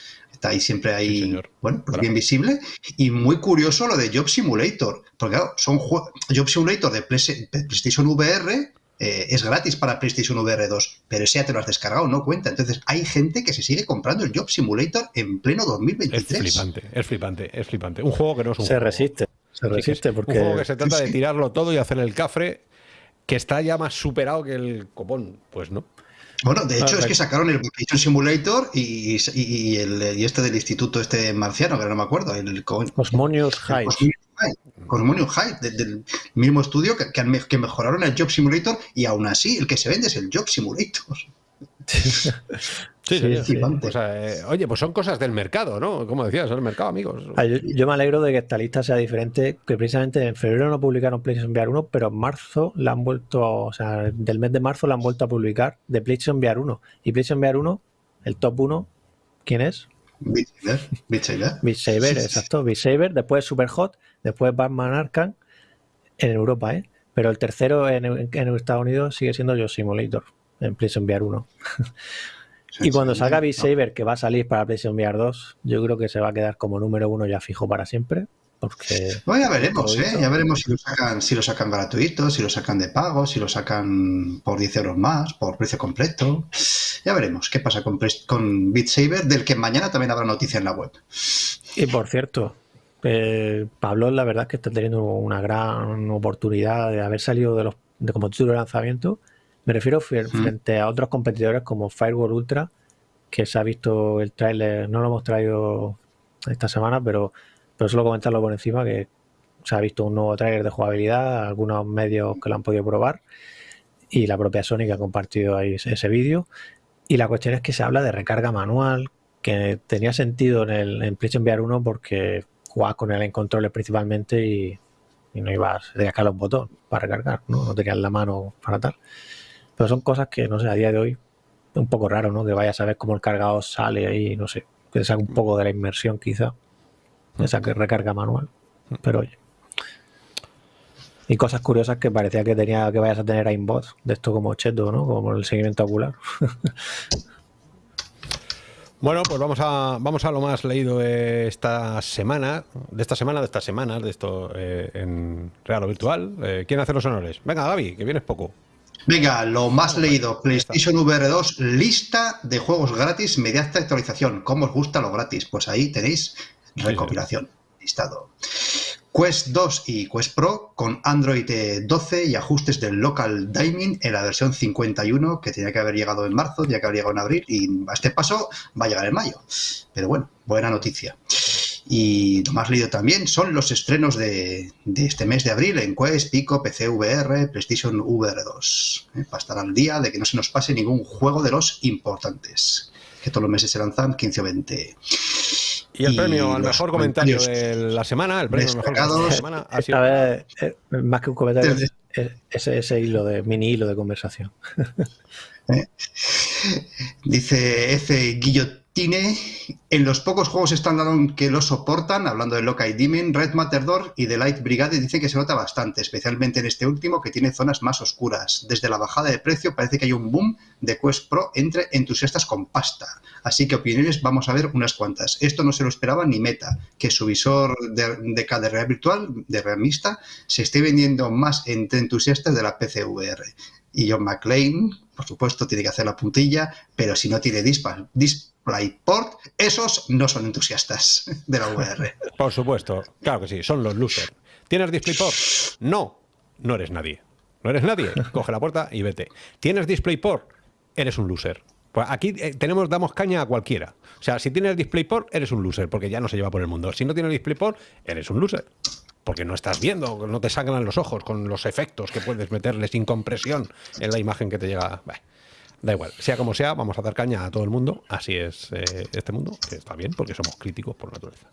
Está ahí siempre ahí, bueno, pues bien visible. Y muy curioso lo de Job Simulator, porque claro, son Job Simulator de PlayStation VR eh, es gratis para PlayStation VR 2, pero ese ya te lo has descargado, no cuenta. Entonces hay gente que se sigue comprando el Job Simulator en pleno 2023. Es flipante, es flipante, es flipante. Un juego que no es un se resiste, se resiste porque... Un juego que se trata de tirarlo todo y hacer el cafre que está ya más superado que el copón. Pues no. Bueno, de hecho es que sacaron el Vacation Simulator y, el, y este del instituto este marciano, que no me acuerdo. El, Osmonius High. Cosmonium High, del mismo estudio que, que, mejoraron el Job Simulator y aún así el que se vende es el Job Simulator. Sí, sí, eh, oye, pues son cosas del mercado, ¿no? Como decías, el mercado, amigos. Ah, yo, me alegro de que esta lista sea diferente, que precisamente en febrero no publicaron PlayStation VR 1, pero en marzo la han vuelto, o sea, del mes de marzo la han vuelto a publicar de PlayStation VR 1. Y PlayStation VR 1, el top 1, ¿quién es? Beat Saber. Beat Saber, exacto. Beat Saber, después Super Hot, después Batman Arkham en Europa, ¿eh? Pero el tercero en, en Estados Unidos sigue siendo Yo Simulator en PlayStation VR 1. y cuando salga Beat Saber, que va a salir para PlayStation VR 2, yo creo que se va a quedar como número uno ya fijo para siempre. Porque bueno, ya veremos, ¿eh? ya veremos si lo, sacan, si lo sacan gratuito, si lo sacan de pago, si lo sacan por 10 euros más, por precio completo. Ya veremos qué pasa con, con Beat Saber, del que mañana también habrá noticia en la web. Y por cierto, eh, Pablo la verdad es que está teniendo una gran oportunidad de haber salido de los de como título de lanzamiento me refiero frente a otros competidores como Firewall Ultra, que se ha visto el tráiler, no lo hemos traído esta semana, pero, pero solo comentarlo por encima, que se ha visto un nuevo tráiler de jugabilidad, algunos medios que lo han podido probar, y la propia Sony que ha compartido ahí ese, vídeo. Y la cuestión es que se habla de recarga manual, que tenía sentido en el en PlayStation VR 1 porque jugabas con él en controles principalmente y, no ibas, tenías que un botón para recargar, ¿no? no tenías la mano para tal. Pero son cosas que, no sé, a día de hoy es un poco raro, ¿no? Que vayas a ver cómo el cargador sale ahí, no sé, que saque un poco de la inmersión quizá, esa que recarga manual. Pero oye. Y cosas curiosas que parecía que tenía que vayas a tener aimbot, de esto como Cheto, ¿no? Como el seguimiento ocular. Bueno, pues vamos a, vamos a lo más leído de esta semana, de esta semana, de estas semanas, de esto eh, en real o virtual. Eh, ¿Quién hace los honores? Venga, Gaby, que vienes poco. Venga, lo más leído, PlayStation VR 2, lista de juegos gratis mediante actualización. ¿Cómo os gusta lo gratis? Pues ahí tenéis recopilación, listado. Quest 2 y Quest Pro con Android 12 y ajustes del local dining en la versión 51 que tenía que haber llegado en marzo, tenía que haber llegado en abril y a este paso va a llegar en mayo. Pero bueno, buena noticia. Y lo más leído también son los estrenos de, este mes de abril en Quest, Pico, PC VR, PlayStation VR 2. ¿eh? Para estar al día de que no se nos pase ningún juego de los importantes. Que todos los meses se lanzan 15 o 20. Y el premio al mejor comentario de la semana, el premio al mejor comentario de la semana ha sido... Vez, eh, más que un comentario, ese, ese hilo de mini hilo de conversación. ¿Eh? Dice F. Guillot tiene, en los pocos juegos standalone que lo soportan, hablando de Lokai Demon, Red Matador y The Light Brigade, dice que se nota bastante, especialmente en este último que tiene zonas más oscuras. Desde la bajada de precio parece que hay un boom de Quest Pro entre entusiastas con pasta. Así que opiniones vamos a ver unas cuantas. Esto no se lo esperaba ni Meta, que su visor de, de, de realidad virtual, de realista, se esté vendiendo más entre entusiastas de la PCVR. Y John McClane, por supuesto, tiene que hacer la puntilla, pero si no tiene dispa, DisplayPort, esos no son entusiastas de la VR. Por supuesto, claro que sí, son los losers. ¿Tienes DisplayPort? No, no eres nadie. No eres nadie. Coge la puerta y vete. ¿Tienes DisplayPort? Eres un loser. Pues aquí eh, tenemos, damos caña a cualquiera. O sea, si tienes DisplayPort, eres un loser, porque ya no se lleva por el mundo. Si no tienes DisplayPort, eres un loser. Porque no estás viendo, no te sangran los ojos con los efectos que puedes meterle sin compresión en la imagen que te llega. Da igual, sea como sea, vamos a dar caña a todo el mundo. Así es eh, este mundo, que está bien porque somos críticos por naturaleza.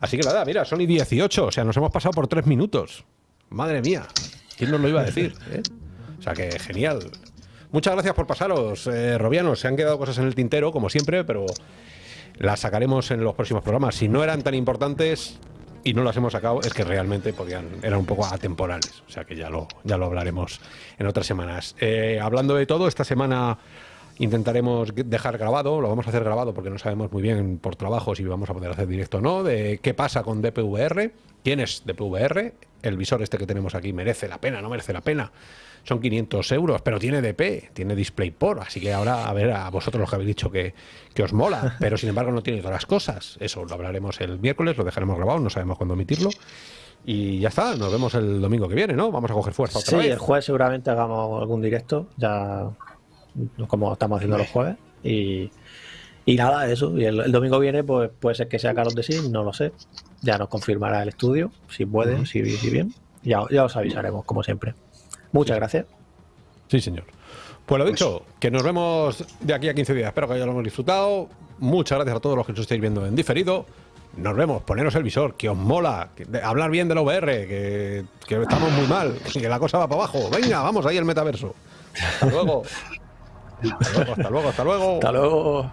Así que nada, mira, Sony 18, o sea, nos hemos pasado por tres minutos. Madre mía, ¿quién nos lo iba a decir? Eh? O sea que genial. Muchas gracias por pasaros, eh, Robianos. Se han quedado cosas en el tintero, como siempre, pero las sacaremos en los próximos programas. Si no eran tan importantes, y no las hemos sacado es que realmente podían, eran un poco atemporales. O sea que ya lo, ya lo hablaremos en otras semanas. Eh, hablando de todo, esta semana intentaremos dejar grabado, lo vamos a hacer grabado porque no sabemos muy bien por trabajo si vamos a poder hacer directo o no, de qué pasa con DPVR, quién es DPVR, el visor este que tenemos aquí merece la pena, no merece la pena son 500 euros, pero tiene DP, tiene DisplayPort, así que ahora a ver a vosotros los que habéis dicho que, os mola, pero sin embargo no tiene todas las cosas. Eso lo hablaremos el miércoles, lo dejaremos grabado, no sabemos cuándo emitirlo. Y ya está, nos vemos el domingo que viene, ¿no? Vamos a coger fuerza otra sí, el jueves seguramente hagamos algún directo, ya como estamos haciendo los jueves. Y, nada, eso. Y el, domingo viene, pues puede ser que sea Carlos de sí, no lo sé. Ya nos confirmará el estudio, si puede, si, si bien. Ya, ya os avisaremos, como siempre. Muchas gracias. Sí, señor. Pues lo dicho, que nos vemos de aquí a 15 días. Espero que hayamos disfrutado. Muchas gracias a todos los que nos estáis viendo en diferido. Nos vemos, poneros el visor, que os mola, hablar bien del VR, que, que estamos muy mal, que la cosa va para abajo. Venga, vamos ahí el metaverso. Hasta luego. Hasta luego, hasta luego, hasta luego. Hasta luego.